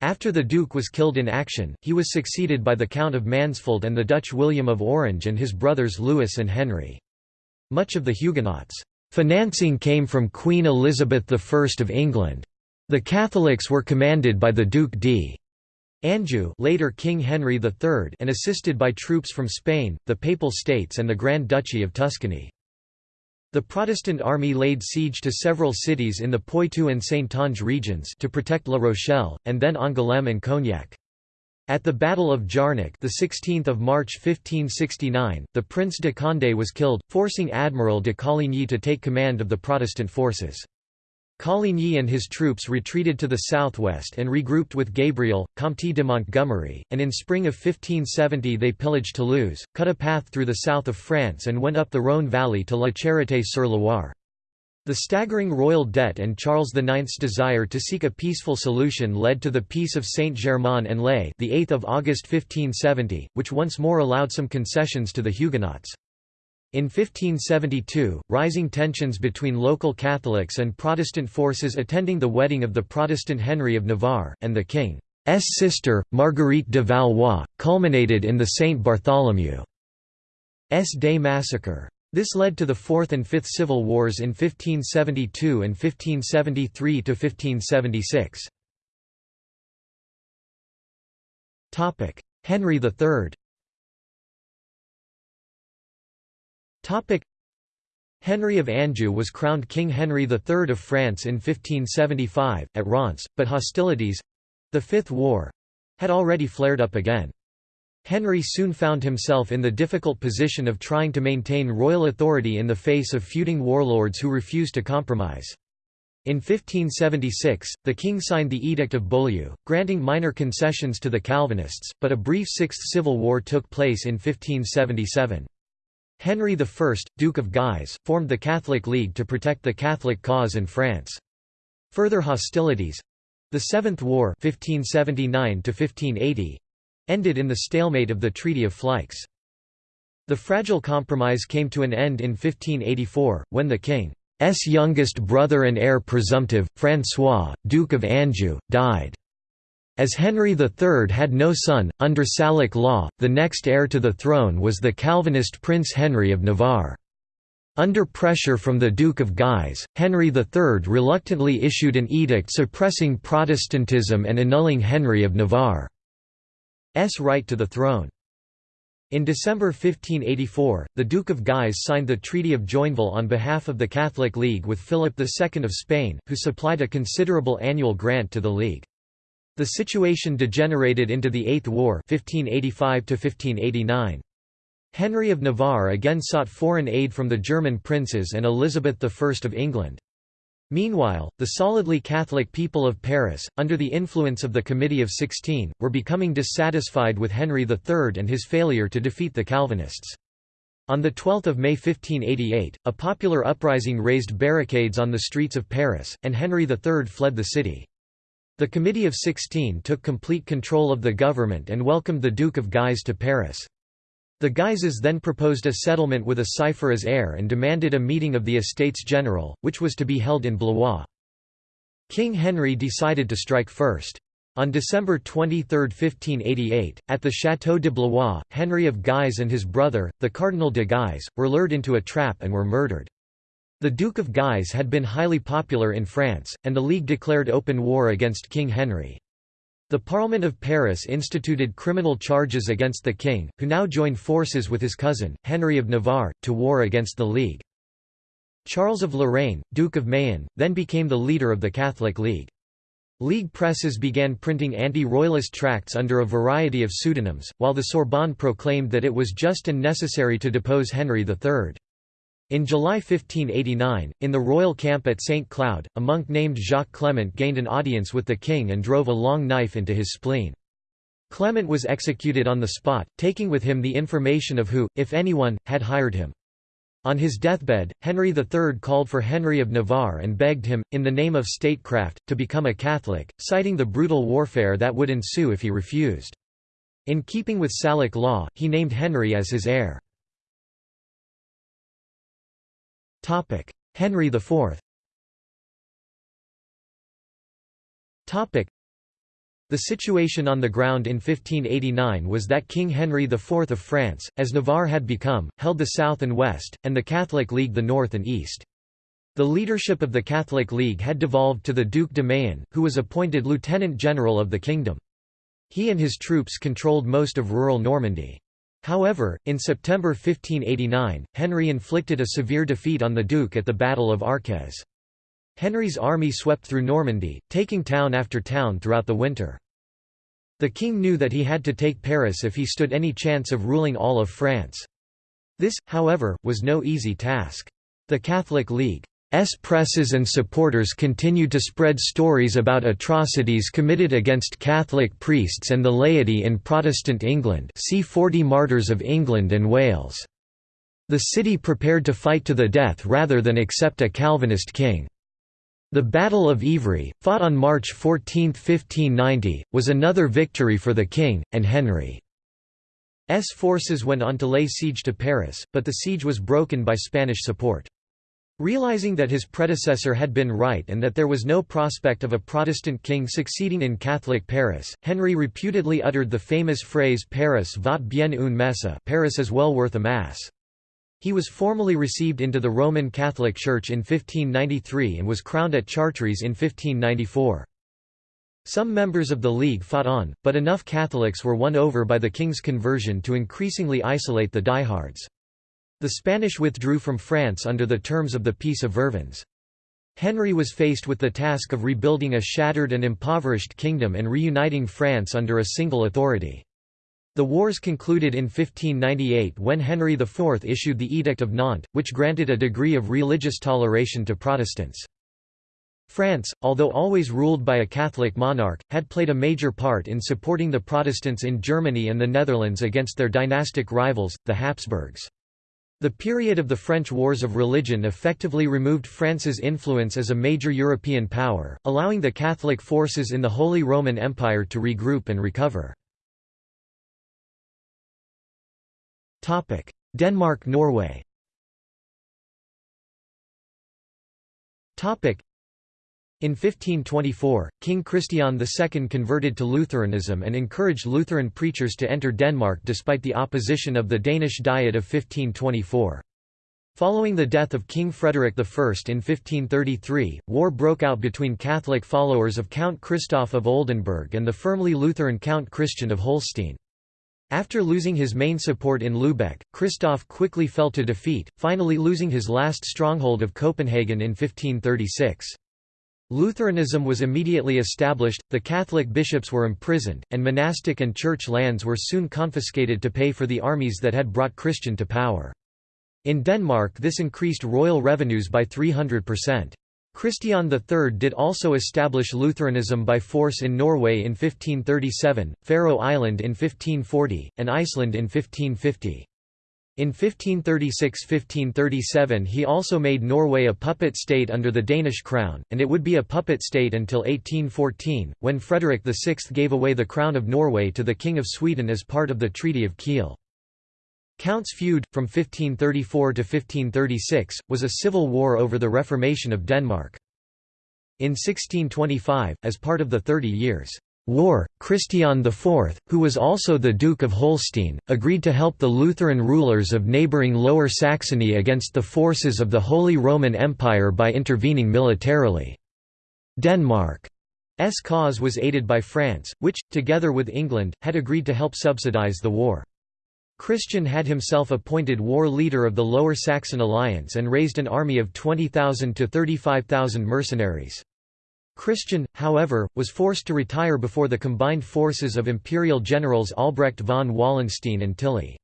After the Duke was killed in action, he was succeeded by the Count of Mansfeld and the Dutch William of Orange and his brothers Louis and Henry. Much of the Huguenots' Financing came from Queen Elizabeth I of England. The Catholics were commanded by the Duc d'Anjou later King Henry III and assisted by troops from Spain, the Papal States and the Grand Duchy of Tuscany. The Protestant army laid siege to several cities in the Poitou and Saintonge regions to protect La Rochelle, and then Angoulême and Cognac. At the Battle of Jarnac the 16th of March 1569, the Prince de Condé was killed, forcing Admiral de Coligny to take command of the Protestant forces. Coligny and his troops retreated to the southwest and regrouped with Gabriel, Comte de Montgomery, and in spring of 1570 they pillaged Toulouse, cut a path through the south of France and went up the Rhône valley to La Charité-sur-Loire. The staggering royal debt and Charles IX's desire to seek a peaceful solution led to the Peace of Saint-Germain-en-Laye the 8th of August 1570, which once more allowed some concessions to the Huguenots. In 1572, rising tensions between local Catholics and Protestant forces attending the wedding of the Protestant Henry of Navarre, and the king's sister, Marguerite de Valois, culminated in the Saint Bartholomew's Day massacre. This led to the Fourth and Fifth Civil Wars in 1572 and 1573–1576. Henry III Henry of Anjou was crowned King Henry III of France in 1575, at Reims, but hostilities—the Fifth War—had already flared up again. Henry soon found himself in the difficult position of trying to maintain royal authority in the face of feuding warlords who refused to compromise. In 1576, the king signed the Edict of Beaulieu, granting minor concessions to the Calvinists, but a brief Sixth Civil War took place in 1577. Henry I, Duke of Guise, formed the Catholic League to protect the Catholic cause in France. Further hostilities—the Seventh War 1579 ended in the stalemate of the Treaty of Fleix. The fragile compromise came to an end in 1584, when the king's youngest brother and heir presumptive, François, Duke of Anjou, died. As Henry III had no son, under Salic law, the next heir to the throne was the Calvinist Prince Henry of Navarre. Under pressure from the Duke of Guise, Henry III reluctantly issued an edict suppressing Protestantism and annulling Henry of Navarre. S right to the throne. In December 1584, the Duke of Guise signed the Treaty of Joinville on behalf of the Catholic League with Philip II of Spain, who supplied a considerable annual grant to the League. The situation degenerated into the Eighth War 1585 -1589. Henry of Navarre again sought foreign aid from the German princes and Elizabeth I of England. Meanwhile, the solidly Catholic people of Paris, under the influence of the Committee of Sixteen, were becoming dissatisfied with Henry III and his failure to defeat the Calvinists. On 12 May 1588, a popular uprising raised barricades on the streets of Paris, and Henry III fled the city. The Committee of Sixteen took complete control of the government and welcomed the Duke of Guise to Paris. The Guises then proposed a settlement with a cipher as heir and demanded a meeting of the Estates General, which was to be held in Blois. King Henry decided to strike first. On December 23, 1588, at the Château de Blois, Henry of Guise and his brother, the Cardinal de Guise, were lured into a trap and were murdered. The Duke of Guise had been highly popular in France, and the League declared open war against King Henry. The Parliament of Paris instituted criminal charges against the king, who now joined forces with his cousin, Henry of Navarre, to war against the League. Charles of Lorraine, Duke of Mayenne, then became the leader of the Catholic League. League presses began printing anti-royalist tracts under a variety of pseudonyms, while the Sorbonne proclaimed that it was just and necessary to depose Henry III. In July 1589, in the royal camp at St. Cloud, a monk named Jacques Clement gained an audience with the king and drove a long knife into his spleen. Clement was executed on the spot, taking with him the information of who, if anyone, had hired him. On his deathbed, Henry III called for Henry of Navarre and begged him, in the name of statecraft, to become a Catholic, citing the brutal warfare that would ensue if he refused. In keeping with Salic law, he named Henry as his heir. Henry IV the situation on the ground in 1589 was that King Henry IV of France, as Navarre had become, held the south and west, and the Catholic League the north and east. The leadership of the Catholic League had devolved to the Duc de Mayenne, who was appointed lieutenant general of the kingdom. He and his troops controlled most of rural Normandy. However, in September 1589, Henry inflicted a severe defeat on the Duke at the Battle of Arques. Henry's army swept through Normandy, taking town after town throughout the winter. The king knew that he had to take Paris if he stood any chance of ruling all of France. This, however, was no easy task. The Catholic League's presses and supporters continued to spread stories about atrocities committed against Catholic priests and the laity in Protestant England see 40 Martyrs of England and Wales. The city prepared to fight to the death rather than accept a Calvinist king. The Battle of Ivry, fought on March 14, 1590, was another victory for the king, and Henry. S forces went on to lay siege to Paris, but the siege was broken by Spanish support. Realizing that his predecessor had been right and that there was no prospect of a Protestant king succeeding in Catholic Paris, Henry reputedly uttered the famous phrase Paris vaut bien une messe Paris is well worth a mass. He was formally received into the Roman Catholic Church in 1593 and was crowned at Chartres in 1594. Some members of the League fought on, but enough Catholics were won over by the king's conversion to increasingly isolate the diehards. The Spanish withdrew from France under the terms of the Peace of Vervins. Henry was faced with the task of rebuilding a shattered and impoverished kingdom and reuniting France under a single authority. The wars concluded in 1598 when Henry IV issued the Edict of Nantes, which granted a degree of religious toleration to Protestants. France, although always ruled by a Catholic monarch, had played a major part in supporting the Protestants in Germany and the Netherlands against their dynastic rivals, the Habsburgs. The period of the French Wars of Religion effectively removed France's influence as a major European power, allowing the Catholic forces in the Holy Roman Empire to regroup and recover. Denmark–Norway in 1524, King Christian II converted to Lutheranism and encouraged Lutheran preachers to enter Denmark despite the opposition of the Danish Diet of 1524. Following the death of King Frederick I in 1533, war broke out between Catholic followers of Count Christoph of Oldenburg and the firmly Lutheran Count Christian of Holstein. After losing his main support in Lübeck, Christoph quickly fell to defeat, finally losing his last stronghold of Copenhagen in 1536. Lutheranism was immediately established, the Catholic bishops were imprisoned, and monastic and church lands were soon confiscated to pay for the armies that had brought Christian to power. In Denmark this increased royal revenues by 300%. Christian III did also establish Lutheranism by force in Norway in 1537, Faroe Island in 1540, and Iceland in 1550. In 1536–1537 he also made Norway a puppet state under the Danish crown, and it would be a puppet state until 1814, when Frederick VI gave away the crown of Norway to the King of Sweden as part of the Treaty of Kiel. Count's feud, from 1534 to 1536, was a civil war over the Reformation of Denmark. In 1625, as part of the Thirty Years' War, Christian IV, who was also the Duke of Holstein, agreed to help the Lutheran rulers of neighbouring Lower Saxony against the forces of the Holy Roman Empire by intervening militarily. Denmark's cause was aided by France, which, together with England, had agreed to help subsidize the war. Christian had himself appointed war leader of the Lower Saxon alliance and raised an army of 20,000 to 35,000 mercenaries. Christian, however, was forced to retire before the combined forces of imperial generals Albrecht von Wallenstein and Tilly.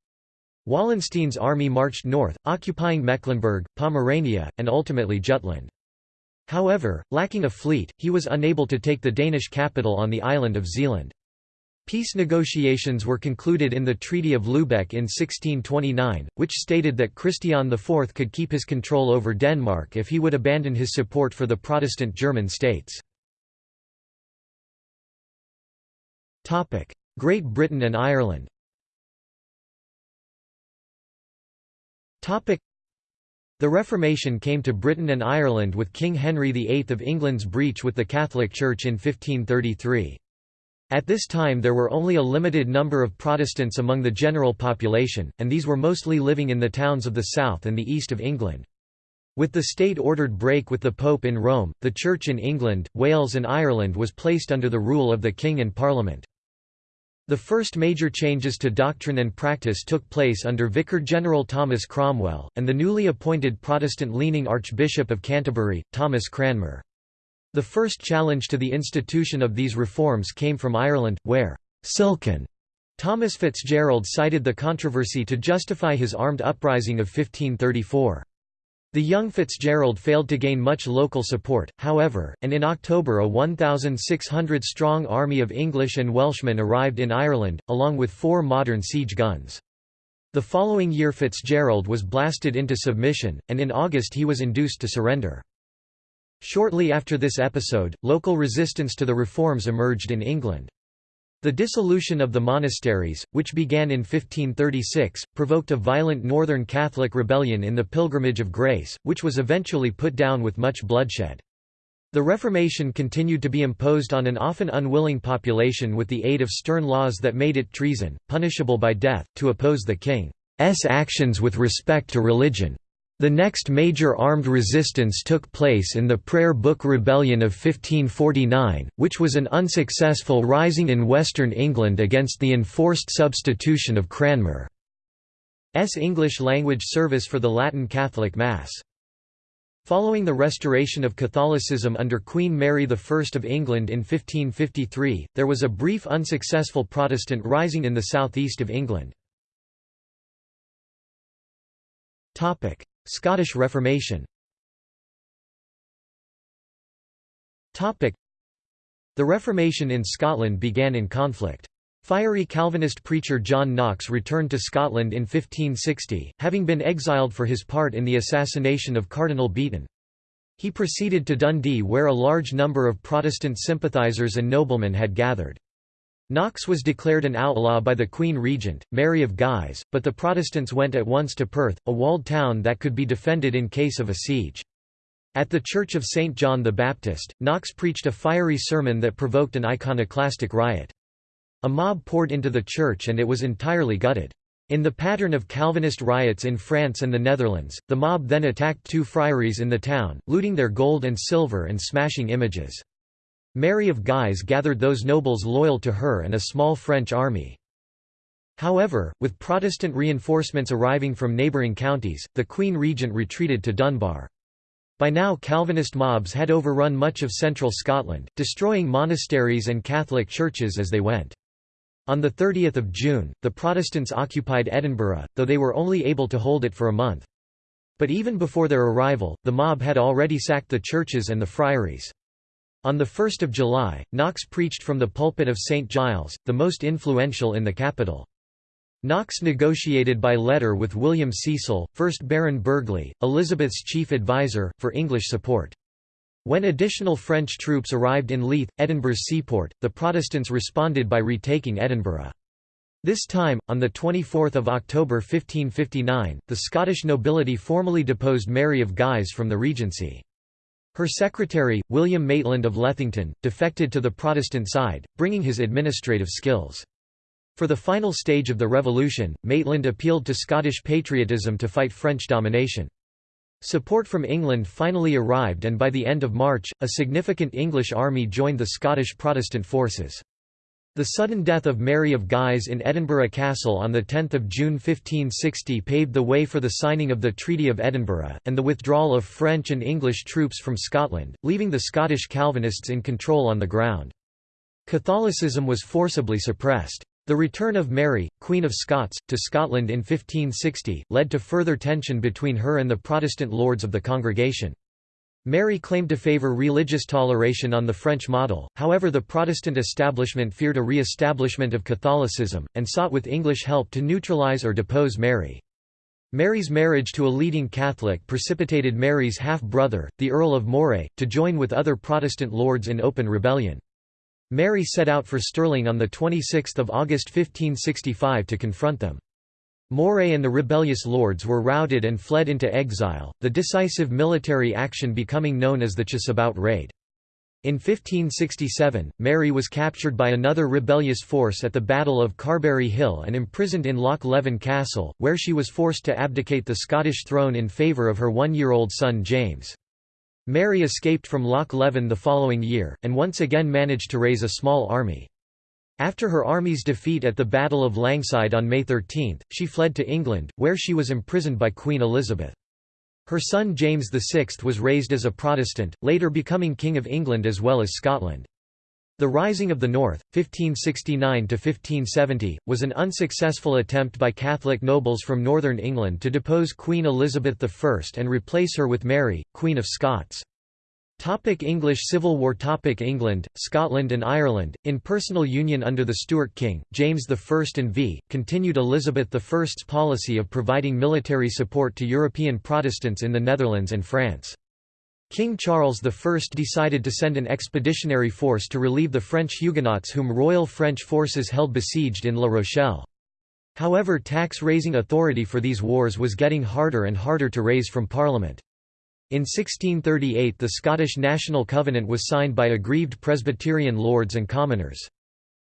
Wallenstein's army marched north, occupying Mecklenburg, Pomerania, and ultimately Jutland. However, lacking a fleet, he was unable to take the Danish capital on the island of Zealand. Peace negotiations were concluded in the Treaty of Lübeck in 1629, which stated that Christian IV could keep his control over Denmark if he would abandon his support for the Protestant German states. Great Britain and Ireland The Reformation came to Britain and Ireland with King Henry VIII of England's breach with the Catholic Church in 1533. At this time there were only a limited number of Protestants among the general population, and these were mostly living in the towns of the south and the east of England. With the state-ordered break with the Pope in Rome, the Church in England, Wales and Ireland was placed under the rule of the King and Parliament. The first major changes to doctrine and practice took place under Vicar General Thomas Cromwell, and the newly appointed Protestant-leaning Archbishop of Canterbury, Thomas Cranmer. The first challenge to the institution of these reforms came from Ireland, where «Silken» Thomas Fitzgerald cited the controversy to justify his armed uprising of 1534. The young Fitzgerald failed to gain much local support, however, and in October a 1,600-strong army of English and Welshmen arrived in Ireland, along with four modern siege guns. The following year Fitzgerald was blasted into submission, and in August he was induced to surrender. Shortly after this episode, local resistance to the reforms emerged in England. The dissolution of the monasteries, which began in 1536, provoked a violent Northern Catholic rebellion in the Pilgrimage of Grace, which was eventually put down with much bloodshed. The Reformation continued to be imposed on an often unwilling population with the aid of stern laws that made it treason, punishable by death, to oppose the king's actions with respect to religion. The next major armed resistance took place in the Prayer Book Rebellion of 1549, which was an unsuccessful rising in western England against the enforced substitution of Cranmer's English-language service for the Latin Catholic Mass. Following the restoration of Catholicism under Queen Mary I of England in 1553, there was a brief unsuccessful Protestant rising in the southeast of England. Scottish Reformation The Reformation in Scotland began in conflict. Fiery Calvinist preacher John Knox returned to Scotland in 1560, having been exiled for his part in the assassination of Cardinal Beaton. He proceeded to Dundee where a large number of Protestant sympathisers and noblemen had gathered. Knox was declared an outlaw by the Queen Regent, Mary of Guise, but the Protestants went at once to Perth, a walled town that could be defended in case of a siege. At the Church of St. John the Baptist, Knox preached a fiery sermon that provoked an iconoclastic riot. A mob poured into the church and it was entirely gutted. In the pattern of Calvinist riots in France and the Netherlands, the mob then attacked two friaries in the town, looting their gold and silver and smashing images. Mary of Guise gathered those nobles loyal to her and a small French army. However, with Protestant reinforcements arriving from neighbouring counties, the Queen Regent retreated to Dunbar. By now Calvinist mobs had overrun much of central Scotland, destroying monasteries and Catholic churches as they went. On 30 June, the Protestants occupied Edinburgh, though they were only able to hold it for a month. But even before their arrival, the mob had already sacked the churches and the friaries. On 1 July, Knox preached from the pulpit of St Giles, the most influential in the capital. Knox negotiated by letter with William Cecil, 1st Baron Burghley, Elizabeth's chief advisor, for English support. When additional French troops arrived in Leith, Edinburgh's seaport, the Protestants responded by retaking Edinburgh. This time, on 24 October 1559, the Scottish nobility formally deposed Mary of Guise from the regency. Her secretary, William Maitland of Lethington, defected to the Protestant side, bringing his administrative skills. For the final stage of the revolution, Maitland appealed to Scottish patriotism to fight French domination. Support from England finally arrived and by the end of March, a significant English army joined the Scottish Protestant forces. The sudden death of Mary of Guise in Edinburgh Castle on 10 June 1560 paved the way for the signing of the Treaty of Edinburgh, and the withdrawal of French and English troops from Scotland, leaving the Scottish Calvinists in control on the ground. Catholicism was forcibly suppressed. The return of Mary, Queen of Scots, to Scotland in 1560, led to further tension between her and the Protestant lords of the congregation. Mary claimed to favour religious toleration on the French model, however the Protestant establishment feared a re-establishment of Catholicism, and sought with English help to neutralise or depose Mary. Mary's marriage to a leading Catholic precipitated Mary's half-brother, the Earl of Moray, to join with other Protestant lords in open rebellion. Mary set out for Stirling on 26 August 1565 to confront them. Moray and the rebellious lords were routed and fled into exile, the decisive military action becoming known as the Chaseabout Raid. In 1567, Mary was captured by another rebellious force at the Battle of Carberry Hill and imprisoned in Loch Leven Castle, where she was forced to abdicate the Scottish throne in favour of her one-year-old son James. Mary escaped from Loch Leven the following year, and once again managed to raise a small army. After her army's defeat at the Battle of Langside on May 13, she fled to England, where she was imprisoned by Queen Elizabeth. Her son James VI was raised as a Protestant, later becoming King of England as well as Scotland. The Rising of the North, 1569–1570, was an unsuccessful attempt by Catholic nobles from northern England to depose Queen Elizabeth I and replace her with Mary, Queen of Scots. Topic English Civil War Topic England, Scotland and Ireland, in personal union under the Stuart king, James I and v. continued Elizabeth I's policy of providing military support to European Protestants in the Netherlands and France. King Charles I decided to send an expeditionary force to relieve the French Huguenots whom Royal French forces held besieged in La Rochelle. However tax-raising authority for these wars was getting harder and harder to raise from Parliament. In 1638 the Scottish National Covenant was signed by aggrieved Presbyterian lords and commoners.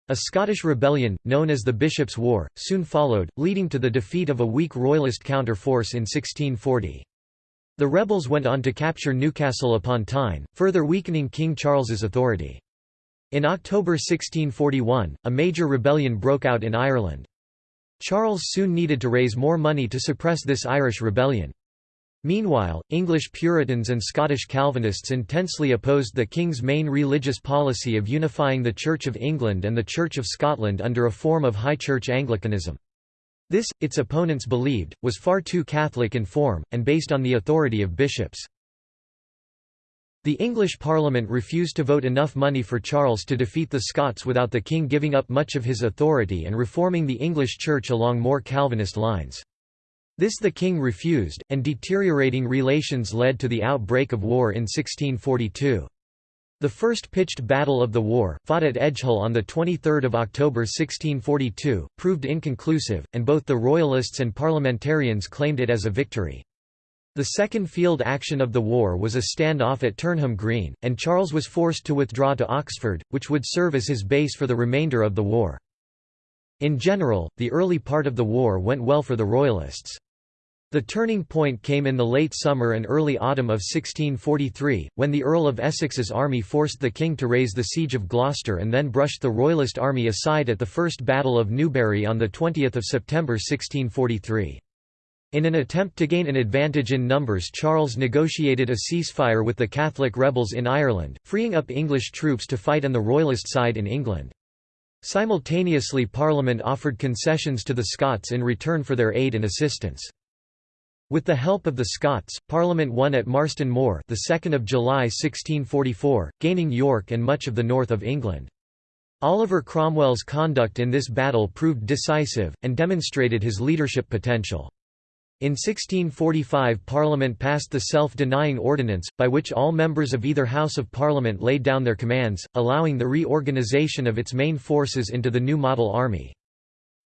A Scottish rebellion, known as the Bishops' War, soon followed, leading to the defeat of a weak royalist counter-force in 1640. The rebels went on to capture Newcastle upon Tyne, further weakening King Charles's authority. In October 1641, a major rebellion broke out in Ireland. Charles soon needed to raise more money to suppress this Irish rebellion. Meanwhile, English Puritans and Scottish Calvinists intensely opposed the King's main religious policy of unifying the Church of England and the Church of Scotland under a form of High Church Anglicanism. This, its opponents believed, was far too Catholic in form, and based on the authority of bishops. The English Parliament refused to vote enough money for Charles to defeat the Scots without the king giving up much of his authority and reforming the English Church along more Calvinist lines. This the king refused, and deteriorating relations led to the outbreak of war in 1642. The first pitched battle of the war, fought at Edgehill on 23 October 1642, proved inconclusive, and both the Royalists and parliamentarians claimed it as a victory. The second field action of the war was a stand-off at Turnham Green, and Charles was forced to withdraw to Oxford, which would serve as his base for the remainder of the war. In general, the early part of the war went well for the Royalists. The turning point came in the late summer and early autumn of 1643, when the Earl of Essex's army forced the king to raise the siege of Gloucester and then brushed the Royalist army aside at the First Battle of Newbury on 20 September 1643. In an attempt to gain an advantage in numbers Charles negotiated a ceasefire with the Catholic rebels in Ireland, freeing up English troops to fight on the Royalist side in England. Simultaneously Parliament offered concessions to the Scots in return for their aid and assistance. With the help of the Scots, Parliament won at Marston Moor the 2nd of July 1644, gaining York and much of the north of England. Oliver Cromwell's conduct in this battle proved decisive, and demonstrated his leadership potential. In 1645 Parliament passed the Self-Denying Ordinance, by which all members of either House of Parliament laid down their commands, allowing the reorganisation of its main forces into the new model army.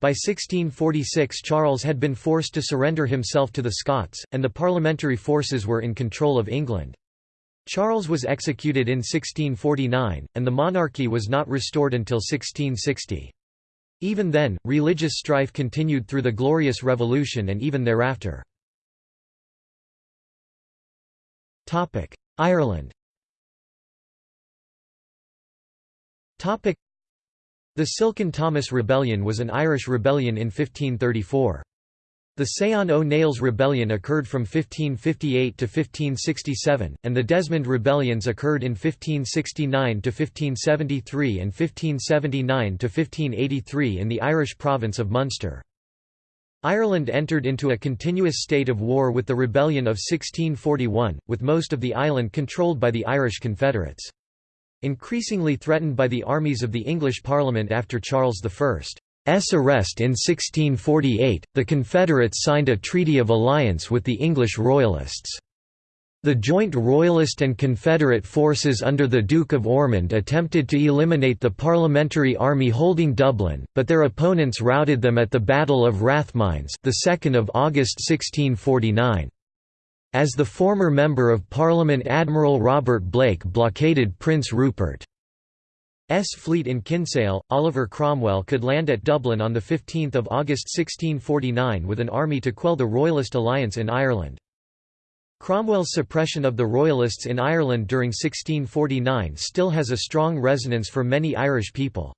By 1646 Charles had been forced to surrender himself to the Scots, and the parliamentary forces were in control of England. Charles was executed in 1649, and the monarchy was not restored until 1660. Even then, religious strife continued through the Glorious Revolution and even thereafter. Ireland The Silken Thomas Rebellion was an Irish rebellion in 1534. The Seán O'Neill's Rebellion occurred from 1558 to 1567, and the Desmond Rebellions occurred in 1569 to 1573 and 1579 to 1583 in the Irish province of Munster. Ireland entered into a continuous state of war with the Rebellion of 1641, with most of the island controlled by the Irish Confederates. Increasingly threatened by the armies of the English Parliament after Charles I. S arrest in 1648, the Confederates signed a treaty of alliance with the English Royalists. The joint Royalist and Confederate forces under the Duke of Ormond attempted to eliminate the Parliamentary army holding Dublin, but their opponents routed them at the Battle of Rathmines the 2nd of August 1649. As the former Member of Parliament Admiral Robert Blake blockaded Prince Rupert's fleet in Kinsale, Oliver Cromwell could land at Dublin on 15 August 1649 with an army to quell the Royalist alliance in Ireland. Cromwell's suppression of the Royalists in Ireland during 1649 still has a strong resonance for many Irish people.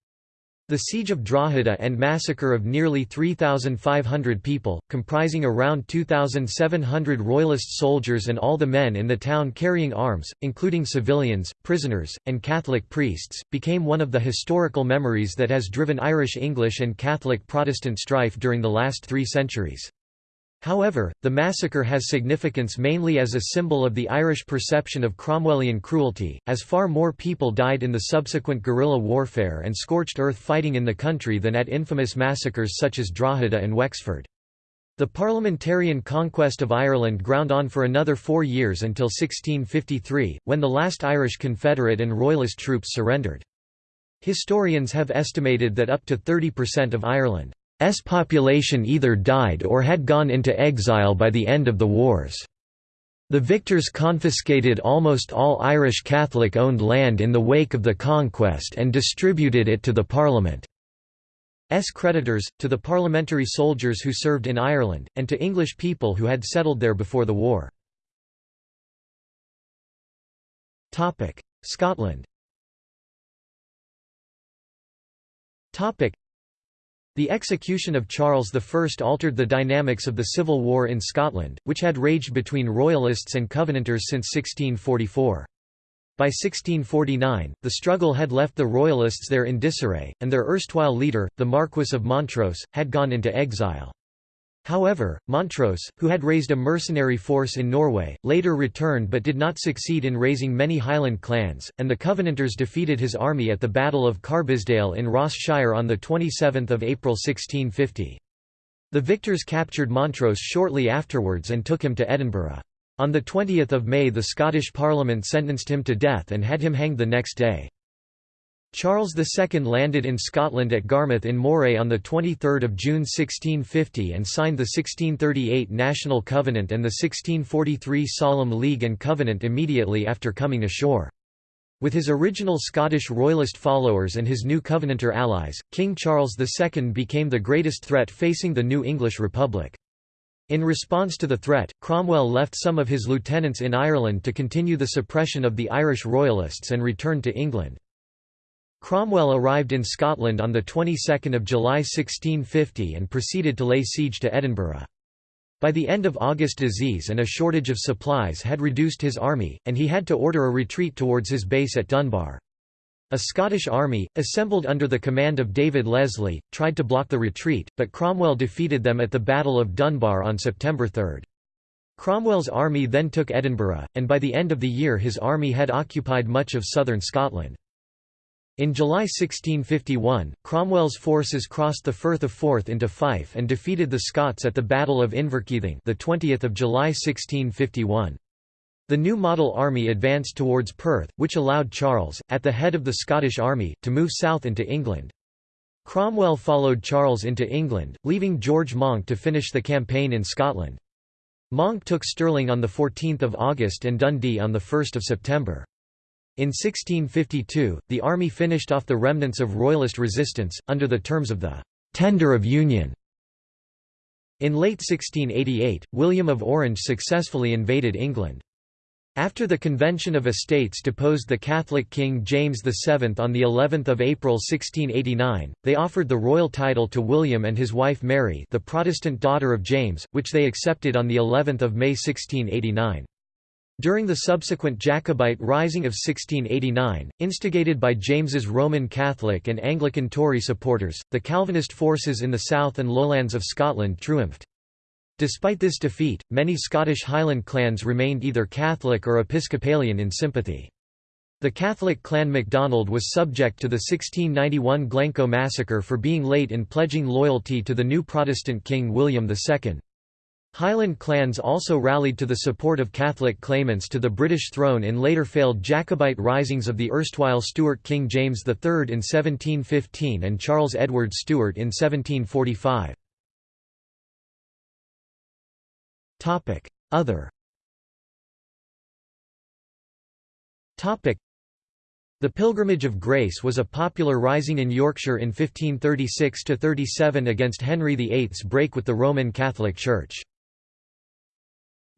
The siege of Drogheda and massacre of nearly 3,500 people, comprising around 2,700 royalist soldiers and all the men in the town carrying arms, including civilians, prisoners, and Catholic priests, became one of the historical memories that has driven Irish English and Catholic Protestant strife during the last three centuries. However, the massacre has significance mainly as a symbol of the Irish perception of Cromwellian cruelty, as far more people died in the subsequent guerrilla warfare and scorched earth fighting in the country than at infamous massacres such as Drogheda and Wexford. The parliamentarian conquest of Ireland ground on for another four years until 1653, when the last Irish Confederate and Royalist troops surrendered. Historians have estimated that up to 30% of Ireland S population either died or had gone into exile by the end of the wars. The victors confiscated almost all Irish Catholic-owned land in the wake of the conquest and distributed it to the Parliament's creditors, to the parliamentary soldiers who served in Ireland, and to English people who had settled there before the war. Scotland the execution of Charles I altered the dynamics of the civil war in Scotland, which had raged between Royalists and Covenanters since 1644. By 1649, the struggle had left the Royalists there in disarray, and their erstwhile leader, the Marquess of Montrose, had gone into exile. However, Montrose, who had raised a mercenary force in Norway, later returned but did not succeed in raising many Highland clans, and the Covenanters defeated his army at the Battle of Carbisdale in Ross Shire on 27 April 1650. The victors captured Montrose shortly afterwards and took him to Edinburgh. On 20 May the Scottish Parliament sentenced him to death and had him hanged the next day. Charles II landed in Scotland at Garmouth in Moray on 23 June 1650 and signed the 1638 National Covenant and the 1643 Solemn League and Covenant immediately after coming ashore. With his original Scottish Royalist followers and his new Covenanter allies, King Charles II became the greatest threat facing the new English Republic. In response to the threat, Cromwell left some of his lieutenants in Ireland to continue the suppression of the Irish Royalists and returned to England. Cromwell arrived in Scotland on the 22nd of July 1650 and proceeded to lay siege to Edinburgh. By the end of August disease and a shortage of supplies had reduced his army, and he had to order a retreat towards his base at Dunbar. A Scottish army, assembled under the command of David Leslie, tried to block the retreat, but Cromwell defeated them at the Battle of Dunbar on September 3. Cromwell's army then took Edinburgh, and by the end of the year his army had occupied much of southern Scotland. In July 1651, Cromwell's forces crossed the Firth of Forth into Fife and defeated the Scots at the Battle of Inverkeithing the 20th of July 1651. The new model army advanced towards Perth, which allowed Charles, at the head of the Scottish army, to move south into England. Cromwell followed Charles into England, leaving George Monck to finish the campaign in Scotland. Monck took Stirling on 14 August and Dundee on 1 September. In 1652, the army finished off the remnants of royalist resistance, under the terms of the «tender of union». In late 1688, William of Orange successfully invaded England. After the Convention of Estates deposed the Catholic King James VII on the 11th of April 1689, they offered the royal title to William and his wife Mary, the Protestant daughter of James, which they accepted on the 11th of May 1689. During the subsequent Jacobite Rising of 1689, instigated by James's Roman Catholic and Anglican Tory supporters, the Calvinist forces in the south and lowlands of Scotland triumphed. Despite this defeat, many Scottish Highland clans remained either Catholic or Episcopalian in sympathy. The Catholic clan MacDonald was subject to the 1691 Glencoe massacre for being late in pledging loyalty to the new Protestant king William II. Highland clans also rallied to the support of Catholic claimants to the British throne in later failed Jacobite risings of the erstwhile Stuart King James III in 1715 and Charles Edward Stuart in 1745. Other the Pilgrimage of Grace was a popular rising in Yorkshire in 1536–37 against Henry VIII's break with the Roman Catholic Church.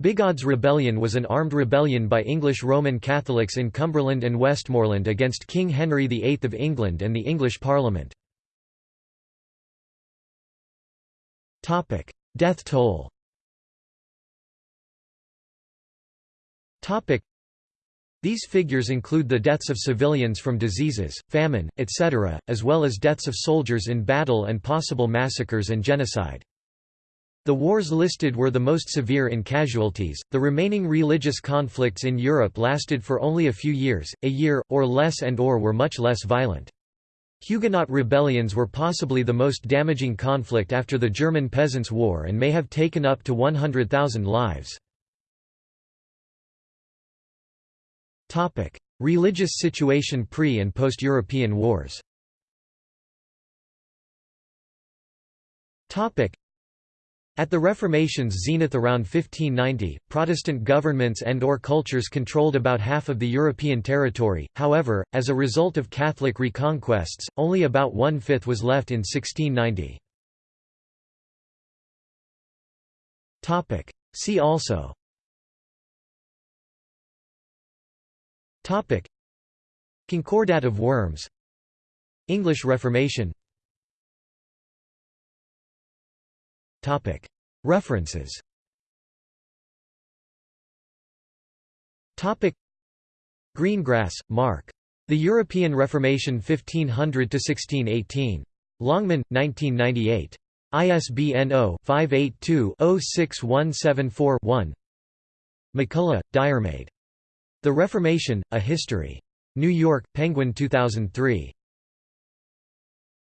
Bigod's Rebellion was an armed rebellion by English Roman Catholics in Cumberland and Westmorland against King Henry VIII of England and the English Parliament. Death toll These figures include the deaths of civilians from diseases, famine, etc., as well as deaths of soldiers in battle and possible massacres and genocide. The wars listed were the most severe in casualties. The remaining religious conflicts in Europe lasted for only a few years, a year, or less and or were much less violent. Huguenot rebellions were possibly the most damaging conflict after the German Peasants' War and may have taken up to 100,000 lives. Religious situation pre- and post-European wars at the Reformation's zenith around 1590, Protestant governments and or cultures controlled about half of the European territory, however, as a result of Catholic reconquests, only about one-fifth was left in 1690. See also. Concordat of Worms. English Reformation References Greengrass, Mark. The European Reformation 1500–1618. Longman, 1998. ISBN 0-582-06174-1 MacCulloch, Diarmaid. The Reformation, A History. New York, Penguin 2003.